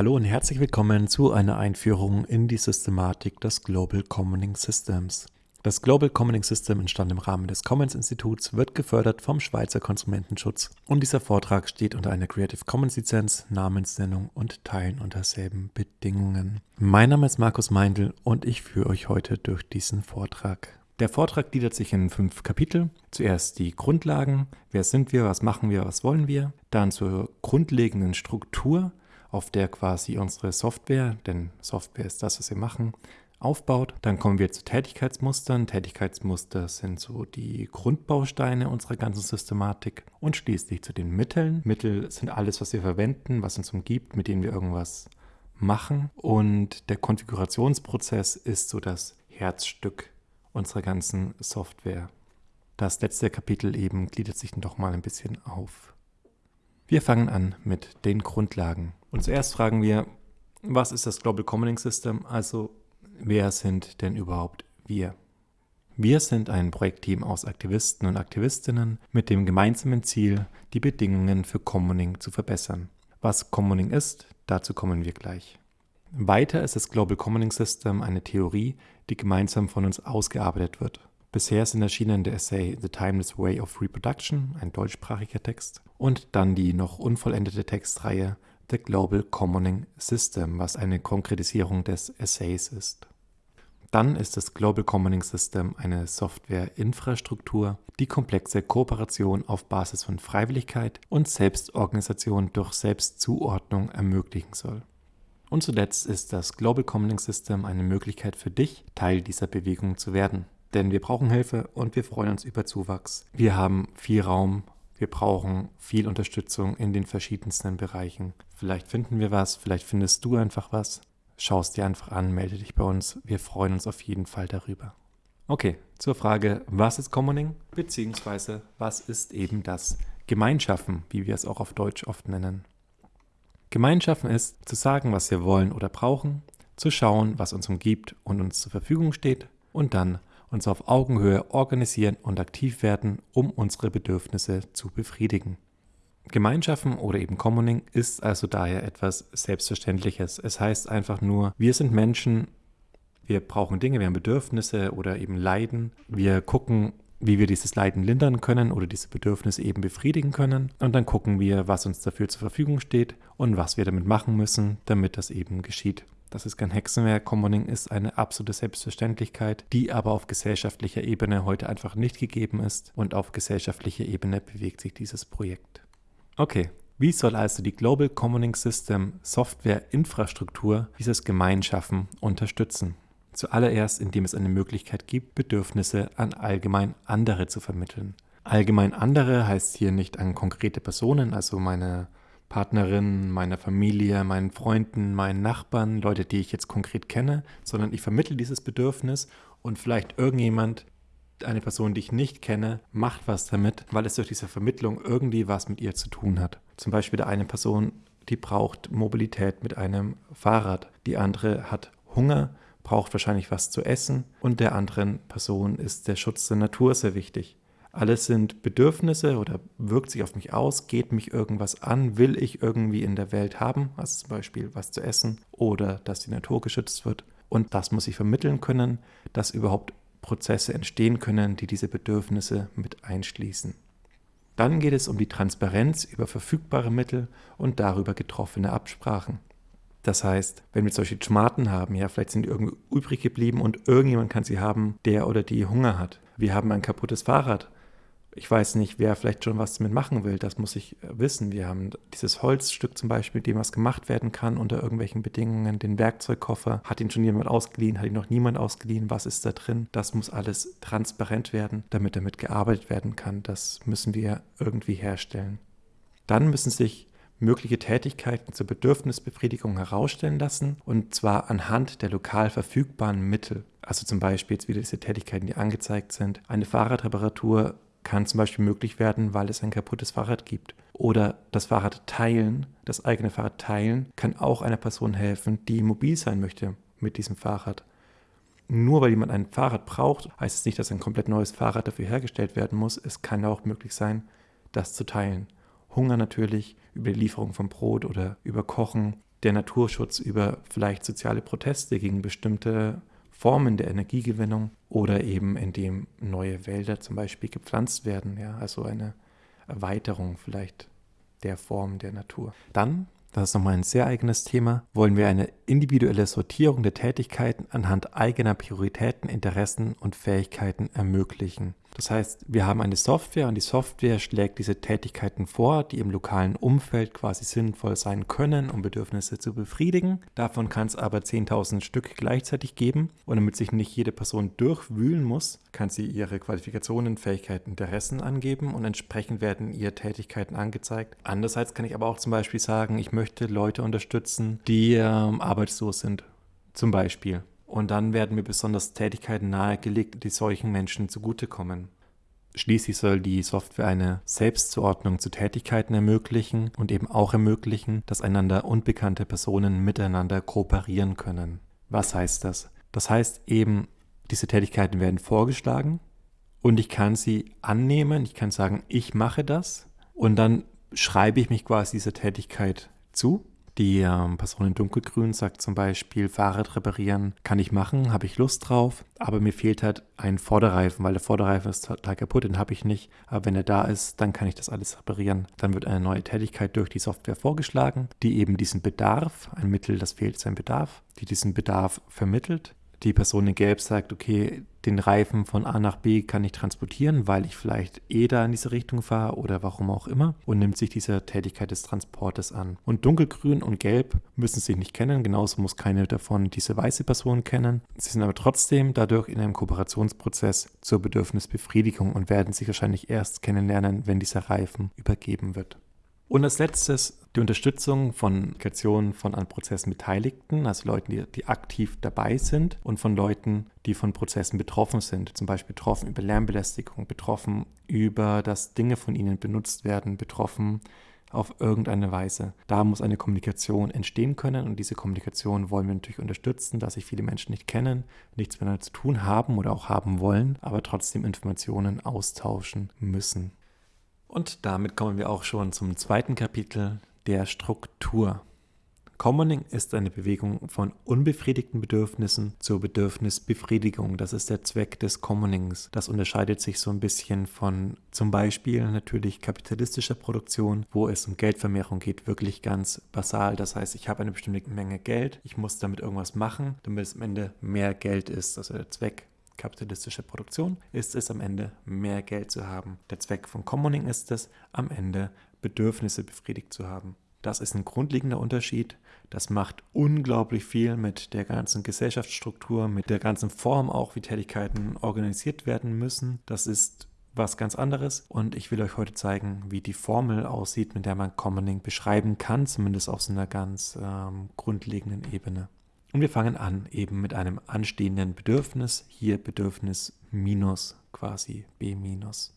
Hallo und herzlich willkommen zu einer Einführung in die Systematik des Global Commoning Systems. Das Global Commoning System entstand im Rahmen des Commons Instituts, wird gefördert vom Schweizer Konsumentenschutz und dieser Vortrag steht unter einer Creative Commons Lizenz, Namensnennung und Teilen unter selben Bedingungen. Mein Name ist Markus Meindl und ich führe euch heute durch diesen Vortrag. Der Vortrag gliedert sich in fünf Kapitel. Zuerst die Grundlagen, wer sind wir, was machen wir, was wollen wir. Dann zur grundlegenden Struktur, auf der quasi unsere Software, denn Software ist das, was wir machen, aufbaut. Dann kommen wir zu Tätigkeitsmustern. Tätigkeitsmuster sind so die Grundbausteine unserer ganzen Systematik. Und schließlich zu den Mitteln. Mittel sind alles, was wir verwenden, was uns umgibt, mit denen wir irgendwas machen. Und der Konfigurationsprozess ist so das Herzstück unserer ganzen Software. Das letzte Kapitel eben gliedert sich doch mal ein bisschen auf. Wir fangen an mit den Grundlagen. Und zuerst fragen wir, was ist das Global Commoning System? Also, wer sind denn überhaupt wir? Wir sind ein Projektteam aus Aktivisten und Aktivistinnen mit dem gemeinsamen Ziel, die Bedingungen für Commoning zu verbessern. Was Commoning ist, dazu kommen wir gleich. Weiter ist das Global Commoning System eine Theorie, die gemeinsam von uns ausgearbeitet wird. Bisher sind erschienen der Essay The Timeless Way of Reproduction, ein deutschsprachiger Text, und dann die noch unvollendete Textreihe The Global Commoning System, was eine Konkretisierung des Essays ist. Dann ist das Global Commoning System eine Software-Infrastruktur, die komplexe Kooperation auf Basis von Freiwilligkeit und Selbstorganisation durch Selbstzuordnung ermöglichen soll. Und zuletzt ist das Global Commoning System eine Möglichkeit für dich, Teil dieser Bewegung zu werden. Denn wir brauchen Hilfe und wir freuen uns über Zuwachs. Wir haben viel Raum, wir brauchen viel Unterstützung in den verschiedensten Bereichen. Vielleicht finden wir was, vielleicht findest du einfach was. Schau es dir einfach an, melde dich bei uns. Wir freuen uns auf jeden Fall darüber. Okay, zur Frage, was ist Commoning? Beziehungsweise, was ist eben das Gemeinschaften, wie wir es auch auf Deutsch oft nennen. Gemeinschaffen ist, zu sagen, was wir wollen oder brauchen, zu schauen, was uns umgibt und uns zur Verfügung steht und dann uns auf Augenhöhe organisieren und aktiv werden, um unsere Bedürfnisse zu befriedigen. Gemeinschaften oder eben Commoning ist also daher etwas Selbstverständliches. Es heißt einfach nur, wir sind Menschen, wir brauchen Dinge, wir haben Bedürfnisse oder eben Leiden. Wir gucken, wie wir dieses Leiden lindern können oder diese Bedürfnisse eben befriedigen können. Und dann gucken wir, was uns dafür zur Verfügung steht und was wir damit machen müssen, damit das eben geschieht. Das ist kein Hexenwerk. Commoning ist eine absolute Selbstverständlichkeit, die aber auf gesellschaftlicher Ebene heute einfach nicht gegeben ist. Und auf gesellschaftlicher Ebene bewegt sich dieses Projekt. Okay, wie soll also die Global Commoning System Software Infrastruktur dieses Gemeinschaffen unterstützen? Zuallererst, indem es eine Möglichkeit gibt, Bedürfnisse an allgemein andere zu vermitteln. Allgemein andere heißt hier nicht an konkrete Personen, also meine Partnerin, meiner Familie, meinen Freunden, meinen Nachbarn, Leute, die ich jetzt konkret kenne, sondern ich vermittle dieses Bedürfnis und vielleicht irgendjemand, eine Person, die ich nicht kenne, macht was damit, weil es durch diese Vermittlung irgendwie was mit ihr zu tun hat. Zum Beispiel eine Person, die braucht Mobilität mit einem Fahrrad, die andere hat Hunger braucht wahrscheinlich was zu essen und der anderen Person ist der Schutz der Natur sehr wichtig. Alles sind Bedürfnisse oder wirkt sich auf mich aus, geht mich irgendwas an, will ich irgendwie in der Welt haben, also zum Beispiel was zu essen oder dass die Natur geschützt wird. Und das muss ich vermitteln können, dass überhaupt Prozesse entstehen können, die diese Bedürfnisse mit einschließen. Dann geht es um die Transparenz über verfügbare Mittel und darüber getroffene Absprachen. Das heißt, wenn wir solche Schmaten haben, ja, vielleicht sind die irgendwie übrig geblieben und irgendjemand kann sie haben, der oder die Hunger hat. Wir haben ein kaputtes Fahrrad. Ich weiß nicht, wer vielleicht schon was damit machen will, das muss ich wissen. Wir haben dieses Holzstück zum Beispiel, mit dem was gemacht werden kann unter irgendwelchen Bedingungen, den Werkzeugkoffer. Hat ihn schon jemand ausgeliehen, hat ihn noch niemand ausgeliehen, was ist da drin? Das muss alles transparent werden, damit damit gearbeitet werden kann. Das müssen wir irgendwie herstellen. Dann müssen sich mögliche Tätigkeiten zur Bedürfnisbefriedigung herausstellen lassen und zwar anhand der lokal verfügbaren Mittel. Also zum Beispiel jetzt wieder diese Tätigkeiten, die angezeigt sind. Eine Fahrradreparatur kann zum Beispiel möglich werden, weil es ein kaputtes Fahrrad gibt. Oder das Fahrrad teilen, das eigene Fahrrad teilen, kann auch einer Person helfen, die mobil sein möchte mit diesem Fahrrad. Nur weil jemand ein Fahrrad braucht, heißt es nicht, dass ein komplett neues Fahrrad dafür hergestellt werden muss. Es kann auch möglich sein, das zu teilen. Hunger natürlich, über die Lieferung von Brot oder über Kochen. der Naturschutz über vielleicht soziale Proteste gegen bestimmte Formen der Energiegewinnung oder eben indem neue Wälder zum Beispiel gepflanzt werden, ja, also eine Erweiterung vielleicht der Form der Natur. Dann das ist nochmal ein sehr eigenes Thema, wollen wir eine individuelle Sortierung der Tätigkeiten anhand eigener Prioritäten, Interessen und Fähigkeiten ermöglichen. Das heißt, wir haben eine Software und die Software schlägt diese Tätigkeiten vor, die im lokalen Umfeld quasi sinnvoll sein können, um Bedürfnisse zu befriedigen. Davon kann es aber 10.000 Stück gleichzeitig geben und damit sich nicht jede Person durchwühlen muss, kann sie ihre Qualifikationen, Fähigkeiten, Interessen angeben und entsprechend werden ihr Tätigkeiten angezeigt. Andererseits kann ich aber auch zum Beispiel sagen, ich möchte Leute unterstützen, die ähm, arbeitslos sind. Zum Beispiel. Und dann werden mir besonders Tätigkeiten nahegelegt, die solchen Menschen zugutekommen. Schließlich soll die Software eine Selbstzuordnung zu Tätigkeiten ermöglichen und eben auch ermöglichen, dass einander unbekannte Personen miteinander kooperieren können. Was heißt das? Das heißt eben, diese Tätigkeiten werden vorgeschlagen und ich kann sie annehmen, ich kann sagen, ich mache das und dann schreibe ich mich quasi dieser Tätigkeit zu die ähm, Person in dunkelgrün sagt zum Beispiel, Fahrrad reparieren kann ich machen, habe ich Lust drauf, aber mir fehlt halt ein Vorderreifen, weil der Vorderreifen ist total kaputt, den habe ich nicht. Aber wenn er da ist, dann kann ich das alles reparieren. Dann wird eine neue Tätigkeit durch die Software vorgeschlagen, die eben diesen Bedarf, ein Mittel, das fehlt, sein Bedarf, die diesen Bedarf vermittelt die Person in Gelb sagt, okay, den Reifen von A nach B kann ich transportieren, weil ich vielleicht eh da in diese Richtung fahre oder warum auch immer und nimmt sich dieser Tätigkeit des Transportes an. Und dunkelgrün und gelb müssen sich nicht kennen, genauso muss keine davon diese weiße Person kennen. Sie sind aber trotzdem dadurch in einem Kooperationsprozess zur Bedürfnisbefriedigung und werden sich wahrscheinlich erst kennenlernen, wenn dieser Reifen übergeben wird. Und als letztes die Unterstützung von Kommunikation von an Prozessen Beteiligten, also Leuten, die, die aktiv dabei sind und von Leuten, die von Prozessen betroffen sind. Zum Beispiel betroffen über Lärmbelästigung, betroffen über, dass Dinge von ihnen benutzt werden, betroffen auf irgendeine Weise. Da muss eine Kommunikation entstehen können und diese Kommunikation wollen wir natürlich unterstützen, dass sich viele Menschen nicht kennen, nichts miteinander zu tun haben oder auch haben wollen, aber trotzdem Informationen austauschen müssen. Und damit kommen wir auch schon zum zweiten Kapitel der Struktur. Commoning ist eine Bewegung von unbefriedigten Bedürfnissen zur Bedürfnisbefriedigung. Das ist der Zweck des Commonings. Das unterscheidet sich so ein bisschen von zum Beispiel natürlich kapitalistischer Produktion, wo es um Geldvermehrung geht, wirklich ganz basal. Das heißt, ich habe eine bestimmte Menge Geld, ich muss damit irgendwas machen, damit es am Ende mehr Geld ist. Also der Zweck kapitalistische Produktion ist es am Ende mehr Geld zu haben. Der Zweck von Commoning ist es, am Ende Bedürfnisse befriedigt zu haben. Das ist ein grundlegender Unterschied. Das macht unglaublich viel mit der ganzen Gesellschaftsstruktur, mit der ganzen Form auch, wie Tätigkeiten organisiert werden müssen. Das ist was ganz anderes und ich will euch heute zeigen, wie die Formel aussieht, mit der man Commoning beschreiben kann, zumindest auf so einer ganz ähm, grundlegenden Ebene. Und wir fangen an eben mit einem anstehenden Bedürfnis, hier Bedürfnis minus quasi B minus.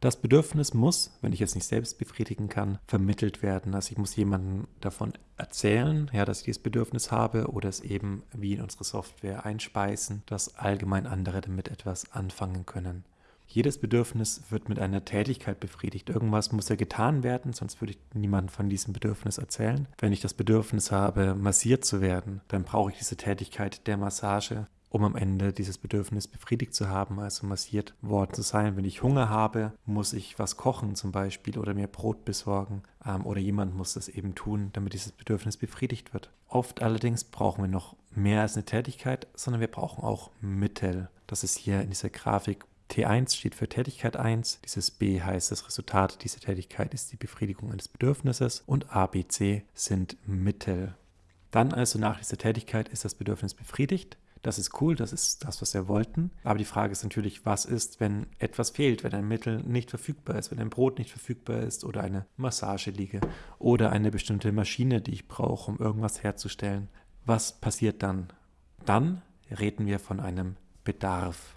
Das Bedürfnis muss, wenn ich es nicht selbst befriedigen kann, vermittelt werden. Also ich muss jemandem davon erzählen, ja, dass ich dieses Bedürfnis habe oder es eben wie in unsere Software einspeisen, dass allgemein andere damit etwas anfangen können. Jedes Bedürfnis wird mit einer Tätigkeit befriedigt. Irgendwas muss ja getan werden, sonst würde ich niemandem von diesem Bedürfnis erzählen. Wenn ich das Bedürfnis habe, massiert zu werden, dann brauche ich diese Tätigkeit der Massage, um am Ende dieses Bedürfnis befriedigt zu haben, also massiert worden zu sein. Wenn ich Hunger habe, muss ich was kochen zum Beispiel oder mir Brot besorgen ähm, oder jemand muss das eben tun, damit dieses Bedürfnis befriedigt wird. Oft allerdings brauchen wir noch mehr als eine Tätigkeit, sondern wir brauchen auch Mittel. Das ist hier in dieser Grafik T1 steht für Tätigkeit 1, dieses B heißt, das Resultat dieser Tätigkeit ist die Befriedigung eines Bedürfnisses und A, B, C sind Mittel. Dann also nach dieser Tätigkeit ist das Bedürfnis befriedigt. Das ist cool, das ist das, was wir wollten. Aber die Frage ist natürlich, was ist, wenn etwas fehlt, wenn ein Mittel nicht verfügbar ist, wenn ein Brot nicht verfügbar ist oder eine Massageliege oder eine bestimmte Maschine, die ich brauche, um irgendwas herzustellen. Was passiert dann? Dann reden wir von einem Bedarf.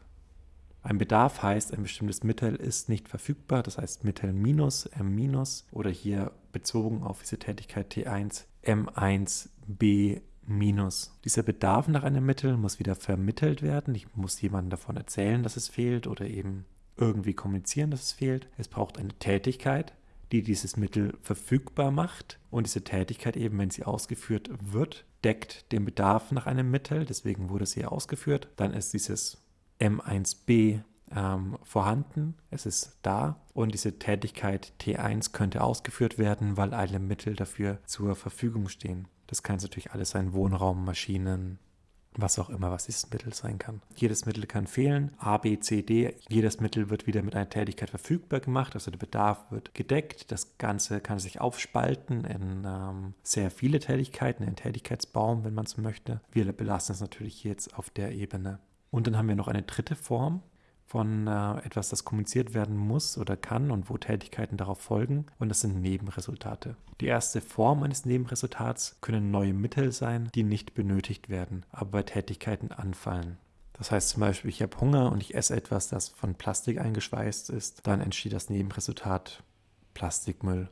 Ein Bedarf heißt, ein bestimmtes Mittel ist nicht verfügbar, das heißt Mittel minus, M minus oder hier bezogen auf diese Tätigkeit T1, M1, B minus. Dieser Bedarf nach einem Mittel muss wieder vermittelt werden. Ich muss jemandem davon erzählen, dass es fehlt oder eben irgendwie kommunizieren, dass es fehlt. Es braucht eine Tätigkeit, die dieses Mittel verfügbar macht. Und diese Tätigkeit eben, wenn sie ausgeführt wird, deckt den Bedarf nach einem Mittel. Deswegen wurde sie ausgeführt. Dann ist dieses M1b ähm, vorhanden, es ist da und diese Tätigkeit T1 könnte ausgeführt werden, weil alle Mittel dafür zur Verfügung stehen. Das kann natürlich alles sein, Wohnraum, Maschinen, was auch immer, was dieses Mittel sein kann. Jedes Mittel kann fehlen, A, B, C, D. Jedes Mittel wird wieder mit einer Tätigkeit verfügbar gemacht, also der Bedarf wird gedeckt. Das Ganze kann sich aufspalten in ähm, sehr viele Tätigkeiten, in Tätigkeitsbaum, wenn man so möchte. Wir belassen es natürlich jetzt auf der Ebene. Und dann haben wir noch eine dritte Form, von äh, etwas, das kommuniziert werden muss oder kann und wo Tätigkeiten darauf folgen. Und das sind Nebenresultate. Die erste Form eines Nebenresultats können neue Mittel sein, die nicht benötigt werden, aber bei Tätigkeiten anfallen. Das heißt zum Beispiel, ich habe Hunger und ich esse etwas, das von Plastik eingeschweißt ist. Dann entsteht das Nebenresultat Plastikmüll.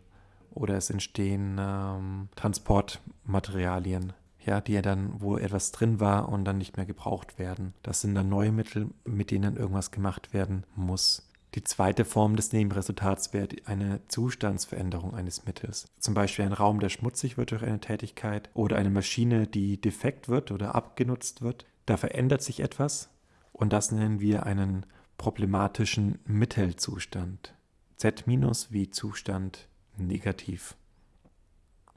Oder es entstehen ähm, Transportmaterialien, ja, die ja dann, wo etwas drin war und dann nicht mehr gebraucht werden. Das sind dann neue Mittel, mit denen irgendwas gemacht werden muss. Die zweite Form des Nebenresultats wäre eine Zustandsveränderung eines Mittels. Zum Beispiel ein Raum, der schmutzig wird durch eine Tätigkeit oder eine Maschine, die defekt wird oder abgenutzt wird. Da verändert sich etwas und das nennen wir einen problematischen Mittelzustand. Z- wie Zustand negativ.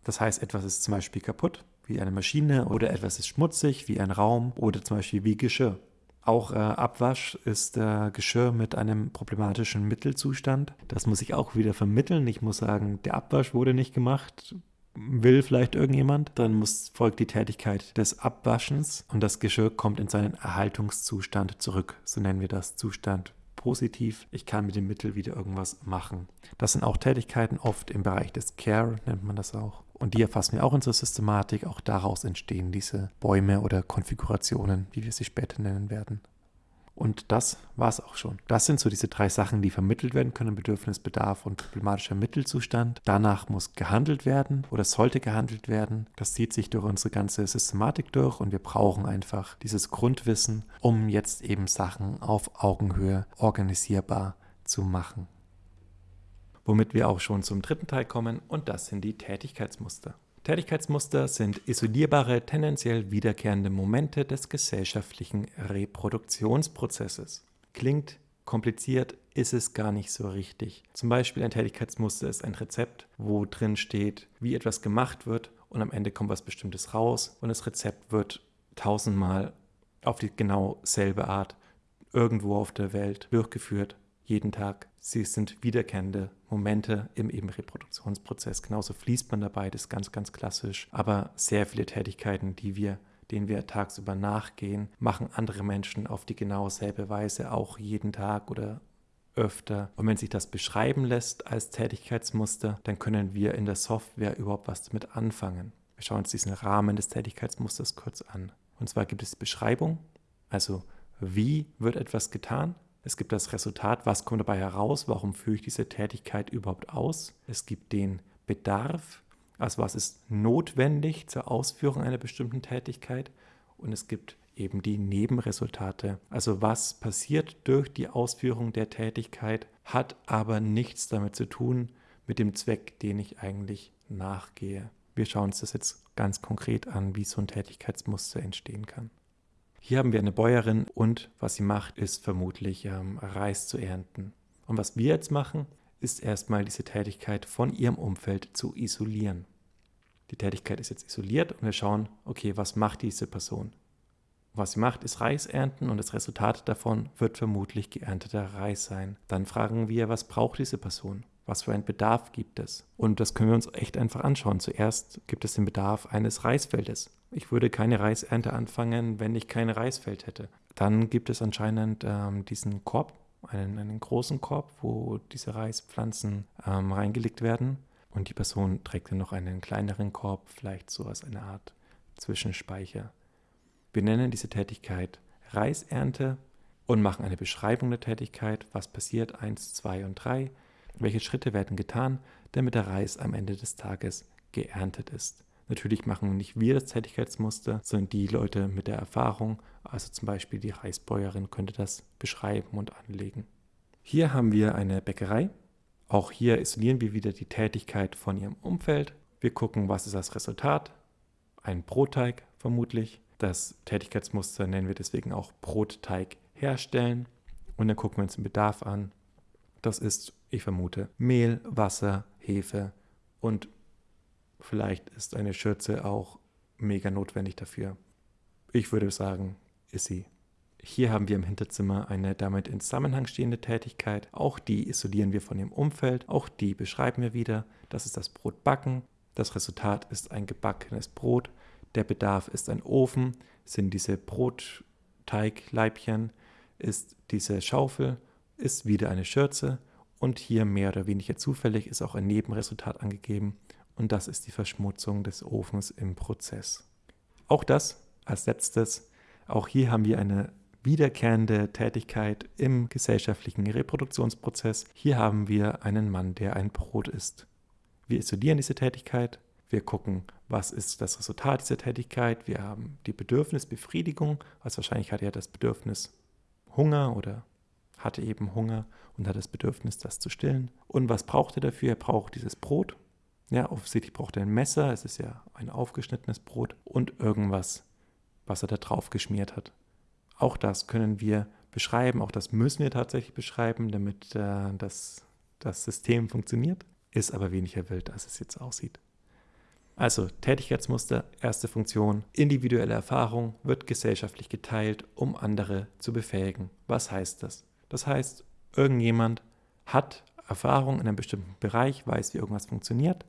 Das heißt, etwas ist zum Beispiel kaputt wie eine Maschine oder etwas ist schmutzig wie ein Raum oder zum Beispiel wie Geschirr. Auch äh, Abwasch ist äh, Geschirr mit einem problematischen Mittelzustand. Das muss ich auch wieder vermitteln. Ich muss sagen, der Abwasch wurde nicht gemacht. Will vielleicht irgendjemand, dann muss, folgt die Tätigkeit des Abwaschens und das Geschirr kommt in seinen Erhaltungszustand zurück. So nennen wir das Zustand positiv. Ich kann mit dem Mittel wieder irgendwas machen. Das sind auch Tätigkeiten, oft im Bereich des Care nennt man das auch. Und die erfassen wir auch in unserer Systematik. Auch daraus entstehen diese Bäume oder Konfigurationen, wie wir sie später nennen werden. Und das war es auch schon. Das sind so diese drei Sachen, die vermittelt werden können: Bedürfnis, Bedarf und problematischer Mittelzustand. Danach muss gehandelt werden oder sollte gehandelt werden. Das zieht sich durch unsere ganze Systematik durch und wir brauchen einfach dieses Grundwissen, um jetzt eben Sachen auf Augenhöhe organisierbar zu machen womit wir auch schon zum dritten Teil kommen und das sind die Tätigkeitsmuster. Tätigkeitsmuster sind isolierbare, tendenziell wiederkehrende Momente des gesellschaftlichen Reproduktionsprozesses. Klingt kompliziert, ist es gar nicht so richtig. Zum Beispiel ein Tätigkeitsmuster ist ein Rezept, wo drin steht, wie etwas gemacht wird und am Ende kommt was Bestimmtes raus und das Rezept wird tausendmal auf die genau selbe Art irgendwo auf der Welt durchgeführt jeden Tag. Sie sind wiederkehrende Momente im eben Reproduktionsprozess. Genauso fließt man dabei, das ist ganz, ganz klassisch. Aber sehr viele Tätigkeiten, die wir denen wir tagsüber nachgehen, machen andere Menschen auf die genau selbe Weise auch jeden Tag oder öfter. Und wenn sich das beschreiben lässt als Tätigkeitsmuster, dann können wir in der Software überhaupt was damit anfangen. Wir schauen uns diesen Rahmen des Tätigkeitsmusters kurz an. Und zwar gibt es Beschreibung, also wie wird etwas getan, es gibt das Resultat, was kommt dabei heraus, warum führe ich diese Tätigkeit überhaupt aus. Es gibt den Bedarf, also was ist notwendig zur Ausführung einer bestimmten Tätigkeit. Und es gibt eben die Nebenresultate. Also was passiert durch die Ausführung der Tätigkeit, hat aber nichts damit zu tun mit dem Zweck, den ich eigentlich nachgehe. Wir schauen uns das jetzt ganz konkret an, wie so ein Tätigkeitsmuster entstehen kann. Hier haben wir eine Bäuerin und was sie macht, ist vermutlich ähm, Reis zu ernten. Und was wir jetzt machen, ist erstmal diese Tätigkeit von ihrem Umfeld zu isolieren. Die Tätigkeit ist jetzt isoliert und wir schauen, okay, was macht diese Person? Was sie macht, ist Reis ernten und das Resultat davon wird vermutlich geernteter Reis sein. Dann fragen wir, was braucht diese Person? Was für einen Bedarf gibt es? Und das können wir uns echt einfach anschauen. Zuerst gibt es den Bedarf eines Reisfeldes. Ich würde keine Reisernte anfangen, wenn ich kein Reisfeld hätte. Dann gibt es anscheinend ähm, diesen Korb, einen, einen, großen Korb, wo diese Reispflanzen ähm, reingelegt werden. Und die Person trägt dann noch einen kleineren Korb, vielleicht so als eine Art Zwischenspeicher. Wir nennen diese Tätigkeit Reisernte und machen eine Beschreibung der Tätigkeit, was passiert, 1, 2 und 3 welche Schritte werden getan, damit der Reis am Ende des Tages geerntet ist? Natürlich machen nicht wir das Tätigkeitsmuster, sondern die Leute mit der Erfahrung, also zum Beispiel die Reisbäuerin könnte das beschreiben und anlegen. Hier haben wir eine Bäckerei. Auch hier isolieren wir wieder die Tätigkeit von ihrem Umfeld. Wir gucken, was ist das Resultat. Ein Brotteig vermutlich. Das Tätigkeitsmuster nennen wir deswegen auch Brotteig herstellen. Und dann gucken wir uns den Bedarf an. Das ist, ich vermute, Mehl, Wasser, Hefe und vielleicht ist eine Schürze auch mega notwendig dafür. Ich würde sagen, ist sie. Hier haben wir im Hinterzimmer eine damit in Zusammenhang stehende Tätigkeit. Auch die isolieren wir von dem Umfeld. Auch die beschreiben wir wieder. Das ist das Brotbacken. Das Resultat ist ein gebackenes Brot. Der Bedarf ist ein Ofen, sind diese Brotteigleibchen, ist diese Schaufel, ist wieder eine Schürze und hier mehr oder weniger zufällig ist auch ein Nebenresultat angegeben und das ist die Verschmutzung des Ofens im Prozess. Auch das als letztes, auch hier haben wir eine wiederkehrende Tätigkeit im gesellschaftlichen Reproduktionsprozess. Hier haben wir einen Mann, der ein Brot isst. Wir isolieren diese Tätigkeit, wir gucken, was ist das Resultat dieser Tätigkeit. Wir haben die Bedürfnisbefriedigung, also wahrscheinlich hat er das Bedürfnis Hunger oder hatte eben Hunger und hat das Bedürfnis, das zu stillen. Und was braucht er dafür? Er braucht dieses Brot. Ja, offensichtlich braucht er ein Messer, es ist ja ein aufgeschnittenes Brot und irgendwas, was er da drauf geschmiert hat. Auch das können wir beschreiben, auch das müssen wir tatsächlich beschreiben, damit äh, das, das System funktioniert. Ist aber weniger wild, als es jetzt aussieht. Also Tätigkeitsmuster, erste Funktion, individuelle Erfahrung wird gesellschaftlich geteilt, um andere zu befähigen. Was heißt das? Das heißt, irgendjemand hat Erfahrung in einem bestimmten Bereich, weiß, wie irgendwas funktioniert.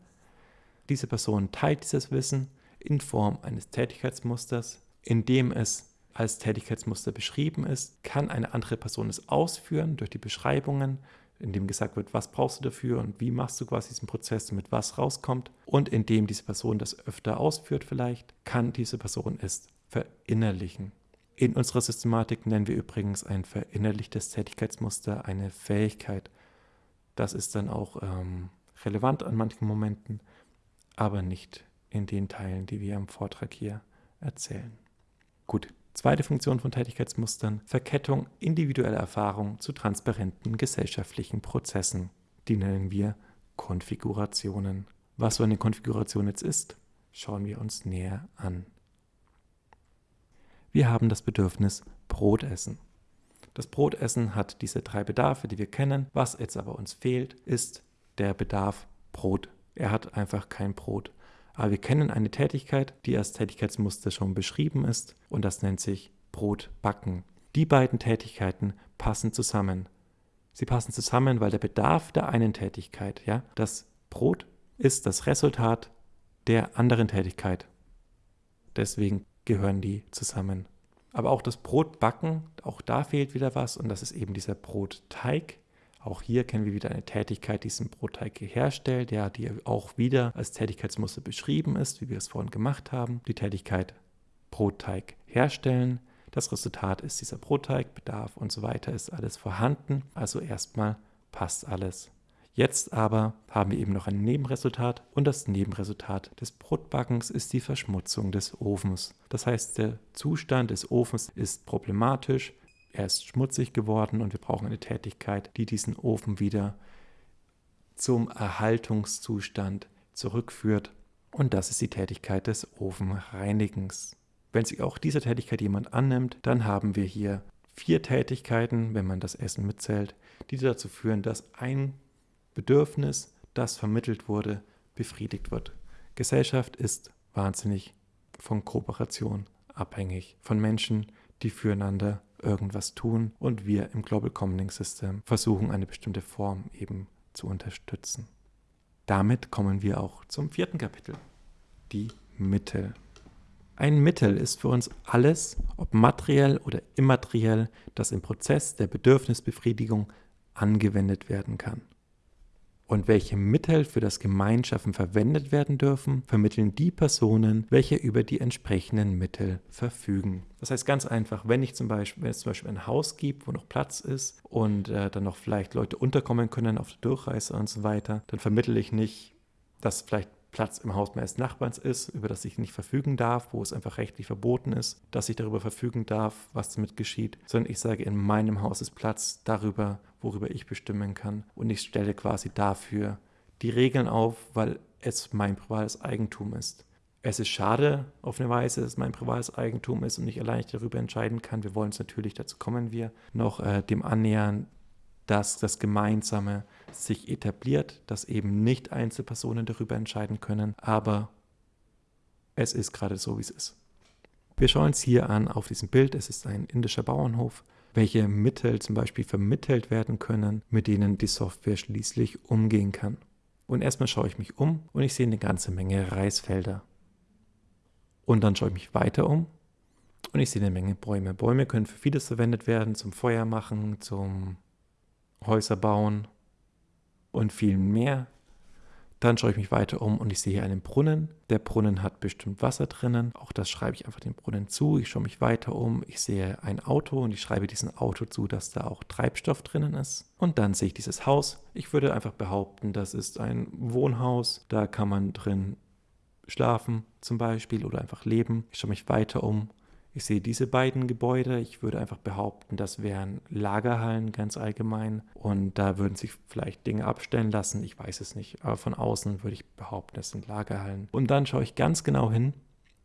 Diese Person teilt dieses Wissen in Form eines Tätigkeitsmusters, in dem es als Tätigkeitsmuster beschrieben ist, kann eine andere Person es ausführen durch die Beschreibungen, in dem gesagt wird, was brauchst du dafür und wie machst du quasi diesen Prozess, damit was rauskommt. Und indem diese Person das öfter ausführt vielleicht, kann diese Person es verinnerlichen. In unserer Systematik nennen wir übrigens ein verinnerlichtes Tätigkeitsmuster eine Fähigkeit. Das ist dann auch ähm, relevant an manchen Momenten, aber nicht in den Teilen, die wir im Vortrag hier erzählen. Gut, Zweite Funktion von Tätigkeitsmustern, Verkettung individueller Erfahrung zu transparenten gesellschaftlichen Prozessen. Die nennen wir Konfigurationen. Was so eine Konfiguration jetzt ist, schauen wir uns näher an. Wir haben das Bedürfnis Brotessen. Das Brotessen hat diese drei Bedarfe, die wir kennen. Was jetzt aber uns fehlt, ist der Bedarf Brot. Er hat einfach kein Brot. Aber wir kennen eine Tätigkeit, die als Tätigkeitsmuster schon beschrieben ist und das nennt sich Brotbacken. Die beiden Tätigkeiten passen zusammen. Sie passen zusammen, weil der Bedarf der einen Tätigkeit, ja, das Brot ist das Resultat der anderen Tätigkeit. Deswegen gehören die zusammen. Aber auch das Brotbacken, auch da fehlt wieder was und das ist eben dieser Brotteig. Auch hier kennen wir wieder eine Tätigkeit, die diesen Brotteig herstellt, ja, die auch wieder als Tätigkeitsmuster beschrieben ist, wie wir es vorhin gemacht haben. Die Tätigkeit Brotteig herstellen. Das Resultat ist dieser Brotteig, Bedarf und so weiter ist alles vorhanden. Also erstmal passt alles. Jetzt aber haben wir eben noch ein Nebenresultat und das Nebenresultat des Brotbackens ist die Verschmutzung des Ofens. Das heißt, der Zustand des Ofens ist problematisch, er ist schmutzig geworden und wir brauchen eine Tätigkeit, die diesen Ofen wieder zum Erhaltungszustand zurückführt. Und das ist die Tätigkeit des Ofenreinigens. Wenn sich auch dieser Tätigkeit jemand annimmt, dann haben wir hier vier Tätigkeiten, wenn man das Essen mitzählt, die dazu führen, dass ein Bedürfnis, das vermittelt wurde, befriedigt wird. Gesellschaft ist wahnsinnig von Kooperation abhängig, von Menschen, die füreinander irgendwas tun und wir im Global Commoning System versuchen, eine bestimmte Form eben zu unterstützen. Damit kommen wir auch zum vierten Kapitel, die Mittel. Ein Mittel ist für uns alles, ob materiell oder immateriell, das im Prozess der Bedürfnisbefriedigung angewendet werden kann und welche Mittel für das Gemeinschaffen verwendet werden dürfen, vermitteln die Personen, welche über die entsprechenden Mittel verfügen. Das heißt ganz einfach, wenn ich zum Beispiel, wenn es zum Beispiel ein Haus gibt, wo noch Platz ist und äh, dann noch vielleicht Leute unterkommen können auf der Durchreise und so weiter, dann vermittle ich nicht, dass vielleicht Platz im Haus meines Nachbarns ist, über das ich nicht verfügen darf, wo es einfach rechtlich verboten ist, dass ich darüber verfügen darf, was damit geschieht, sondern ich sage, in meinem Haus ist Platz darüber, worüber ich bestimmen kann. Und ich stelle quasi dafür die Regeln auf, weil es mein privates Eigentum ist. Es ist schade auf eine Weise, dass es mein privates Eigentum ist und ich allein darüber entscheiden kann. Wir wollen es natürlich, dazu kommen wir, noch äh, dem annähern, dass das Gemeinsame sich etabliert, dass eben nicht Einzelpersonen darüber entscheiden können, aber es ist gerade so, wie es ist. Wir schauen uns hier an auf diesem Bild, es ist ein indischer Bauernhof, welche Mittel zum Beispiel vermittelt werden können, mit denen die Software schließlich umgehen kann. Und erstmal schaue ich mich um und ich sehe eine ganze Menge Reisfelder. Und dann schaue ich mich weiter um und ich sehe eine Menge Bäume. Bäume können für vieles verwendet werden, zum Feuer machen, zum Häuser bauen und viel mehr. Dann schaue ich mich weiter um und ich sehe einen Brunnen. Der Brunnen hat bestimmt Wasser drinnen. Auch das schreibe ich einfach dem Brunnen zu. Ich schaue mich weiter um. Ich sehe ein Auto und ich schreibe diesem Auto zu, dass da auch Treibstoff drinnen ist. Und dann sehe ich dieses Haus. Ich würde einfach behaupten, das ist ein Wohnhaus. Da kann man drin schlafen zum Beispiel oder einfach leben. Ich schaue mich weiter um ich sehe diese beiden Gebäude. Ich würde einfach behaupten, das wären Lagerhallen ganz allgemein. Und da würden sich vielleicht Dinge abstellen lassen. Ich weiß es nicht. Aber von außen würde ich behaupten, das sind Lagerhallen. Und dann schaue ich ganz genau hin.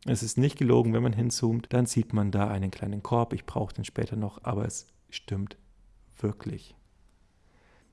Es ist nicht gelogen, wenn man hinzoomt. Dann sieht man da einen kleinen Korb. Ich brauche den später noch, aber es stimmt wirklich.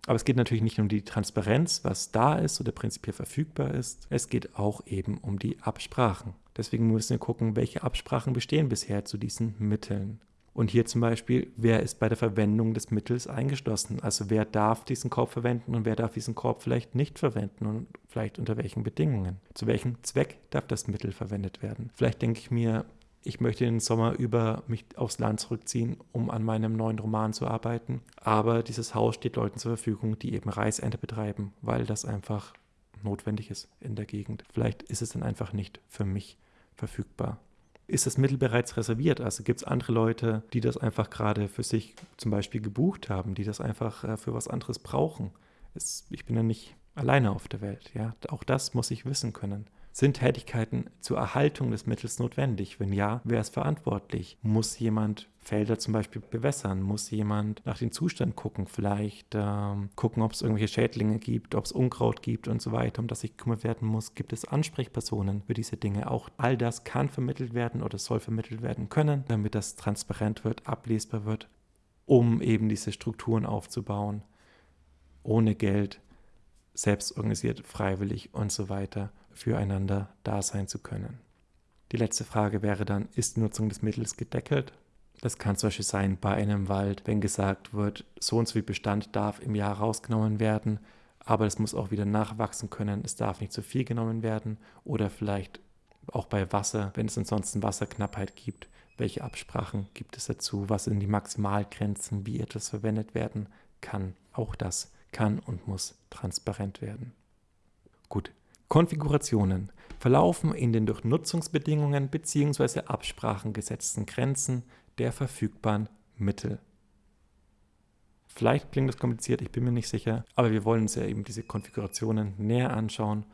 Aber es geht natürlich nicht um die Transparenz, was da ist oder prinzipiell verfügbar ist. Es geht auch eben um die Absprachen. Deswegen müssen wir gucken, welche Absprachen bestehen bisher zu diesen Mitteln. Und hier zum Beispiel, wer ist bei der Verwendung des Mittels eingeschlossen? Also wer darf diesen Korb verwenden und wer darf diesen Korb vielleicht nicht verwenden und vielleicht unter welchen Bedingungen? Zu welchem Zweck darf das Mittel verwendet werden? Vielleicht denke ich mir, ich möchte den Sommer über mich aufs Land zurückziehen, um an meinem neuen Roman zu arbeiten. Aber dieses Haus steht Leuten zur Verfügung, die eben Reisernte betreiben, weil das einfach notwendig ist in der Gegend. Vielleicht ist es dann einfach nicht für mich verfügbar. Ist das Mittel bereits reserviert? Also gibt es andere Leute, die das einfach gerade für sich zum Beispiel gebucht haben, die das einfach äh, für was anderes brauchen? Es, ich bin ja nicht alleine auf der Welt. Ja? Auch das muss ich wissen können. Sind Tätigkeiten zur Erhaltung des Mittels notwendig? Wenn ja, wer ist verantwortlich? Muss jemand Felder zum Beispiel bewässern? Muss jemand nach dem Zustand gucken? Vielleicht ähm, gucken, ob es irgendwelche Schädlinge gibt, ob es Unkraut gibt und so weiter, um das sich gekümmert werden muss. Gibt es Ansprechpersonen für diese Dinge? Auch all das kann vermittelt werden oder soll vermittelt werden können, damit das transparent wird, ablesbar wird, um eben diese Strukturen aufzubauen. Ohne Geld, selbst organisiert, freiwillig und so weiter füreinander da sein zu können. Die letzte Frage wäre dann, ist die Nutzung des Mittels gedeckelt? Das kann zum Beispiel sein bei einem Wald, wenn gesagt wird, so und so viel Bestand darf im Jahr rausgenommen werden, aber es muss auch wieder nachwachsen können, es darf nicht zu viel genommen werden oder vielleicht auch bei Wasser, wenn es ansonsten Wasserknappheit gibt, welche Absprachen gibt es dazu, was sind die Maximalgrenzen, wie etwas verwendet werden kann. Auch das kann und muss transparent werden. Gut, Konfigurationen verlaufen in den durch Nutzungsbedingungen bzw. Absprachen gesetzten Grenzen der verfügbaren Mittel. Vielleicht klingt das kompliziert, ich bin mir nicht sicher, aber wir wollen uns ja eben diese Konfigurationen näher anschauen,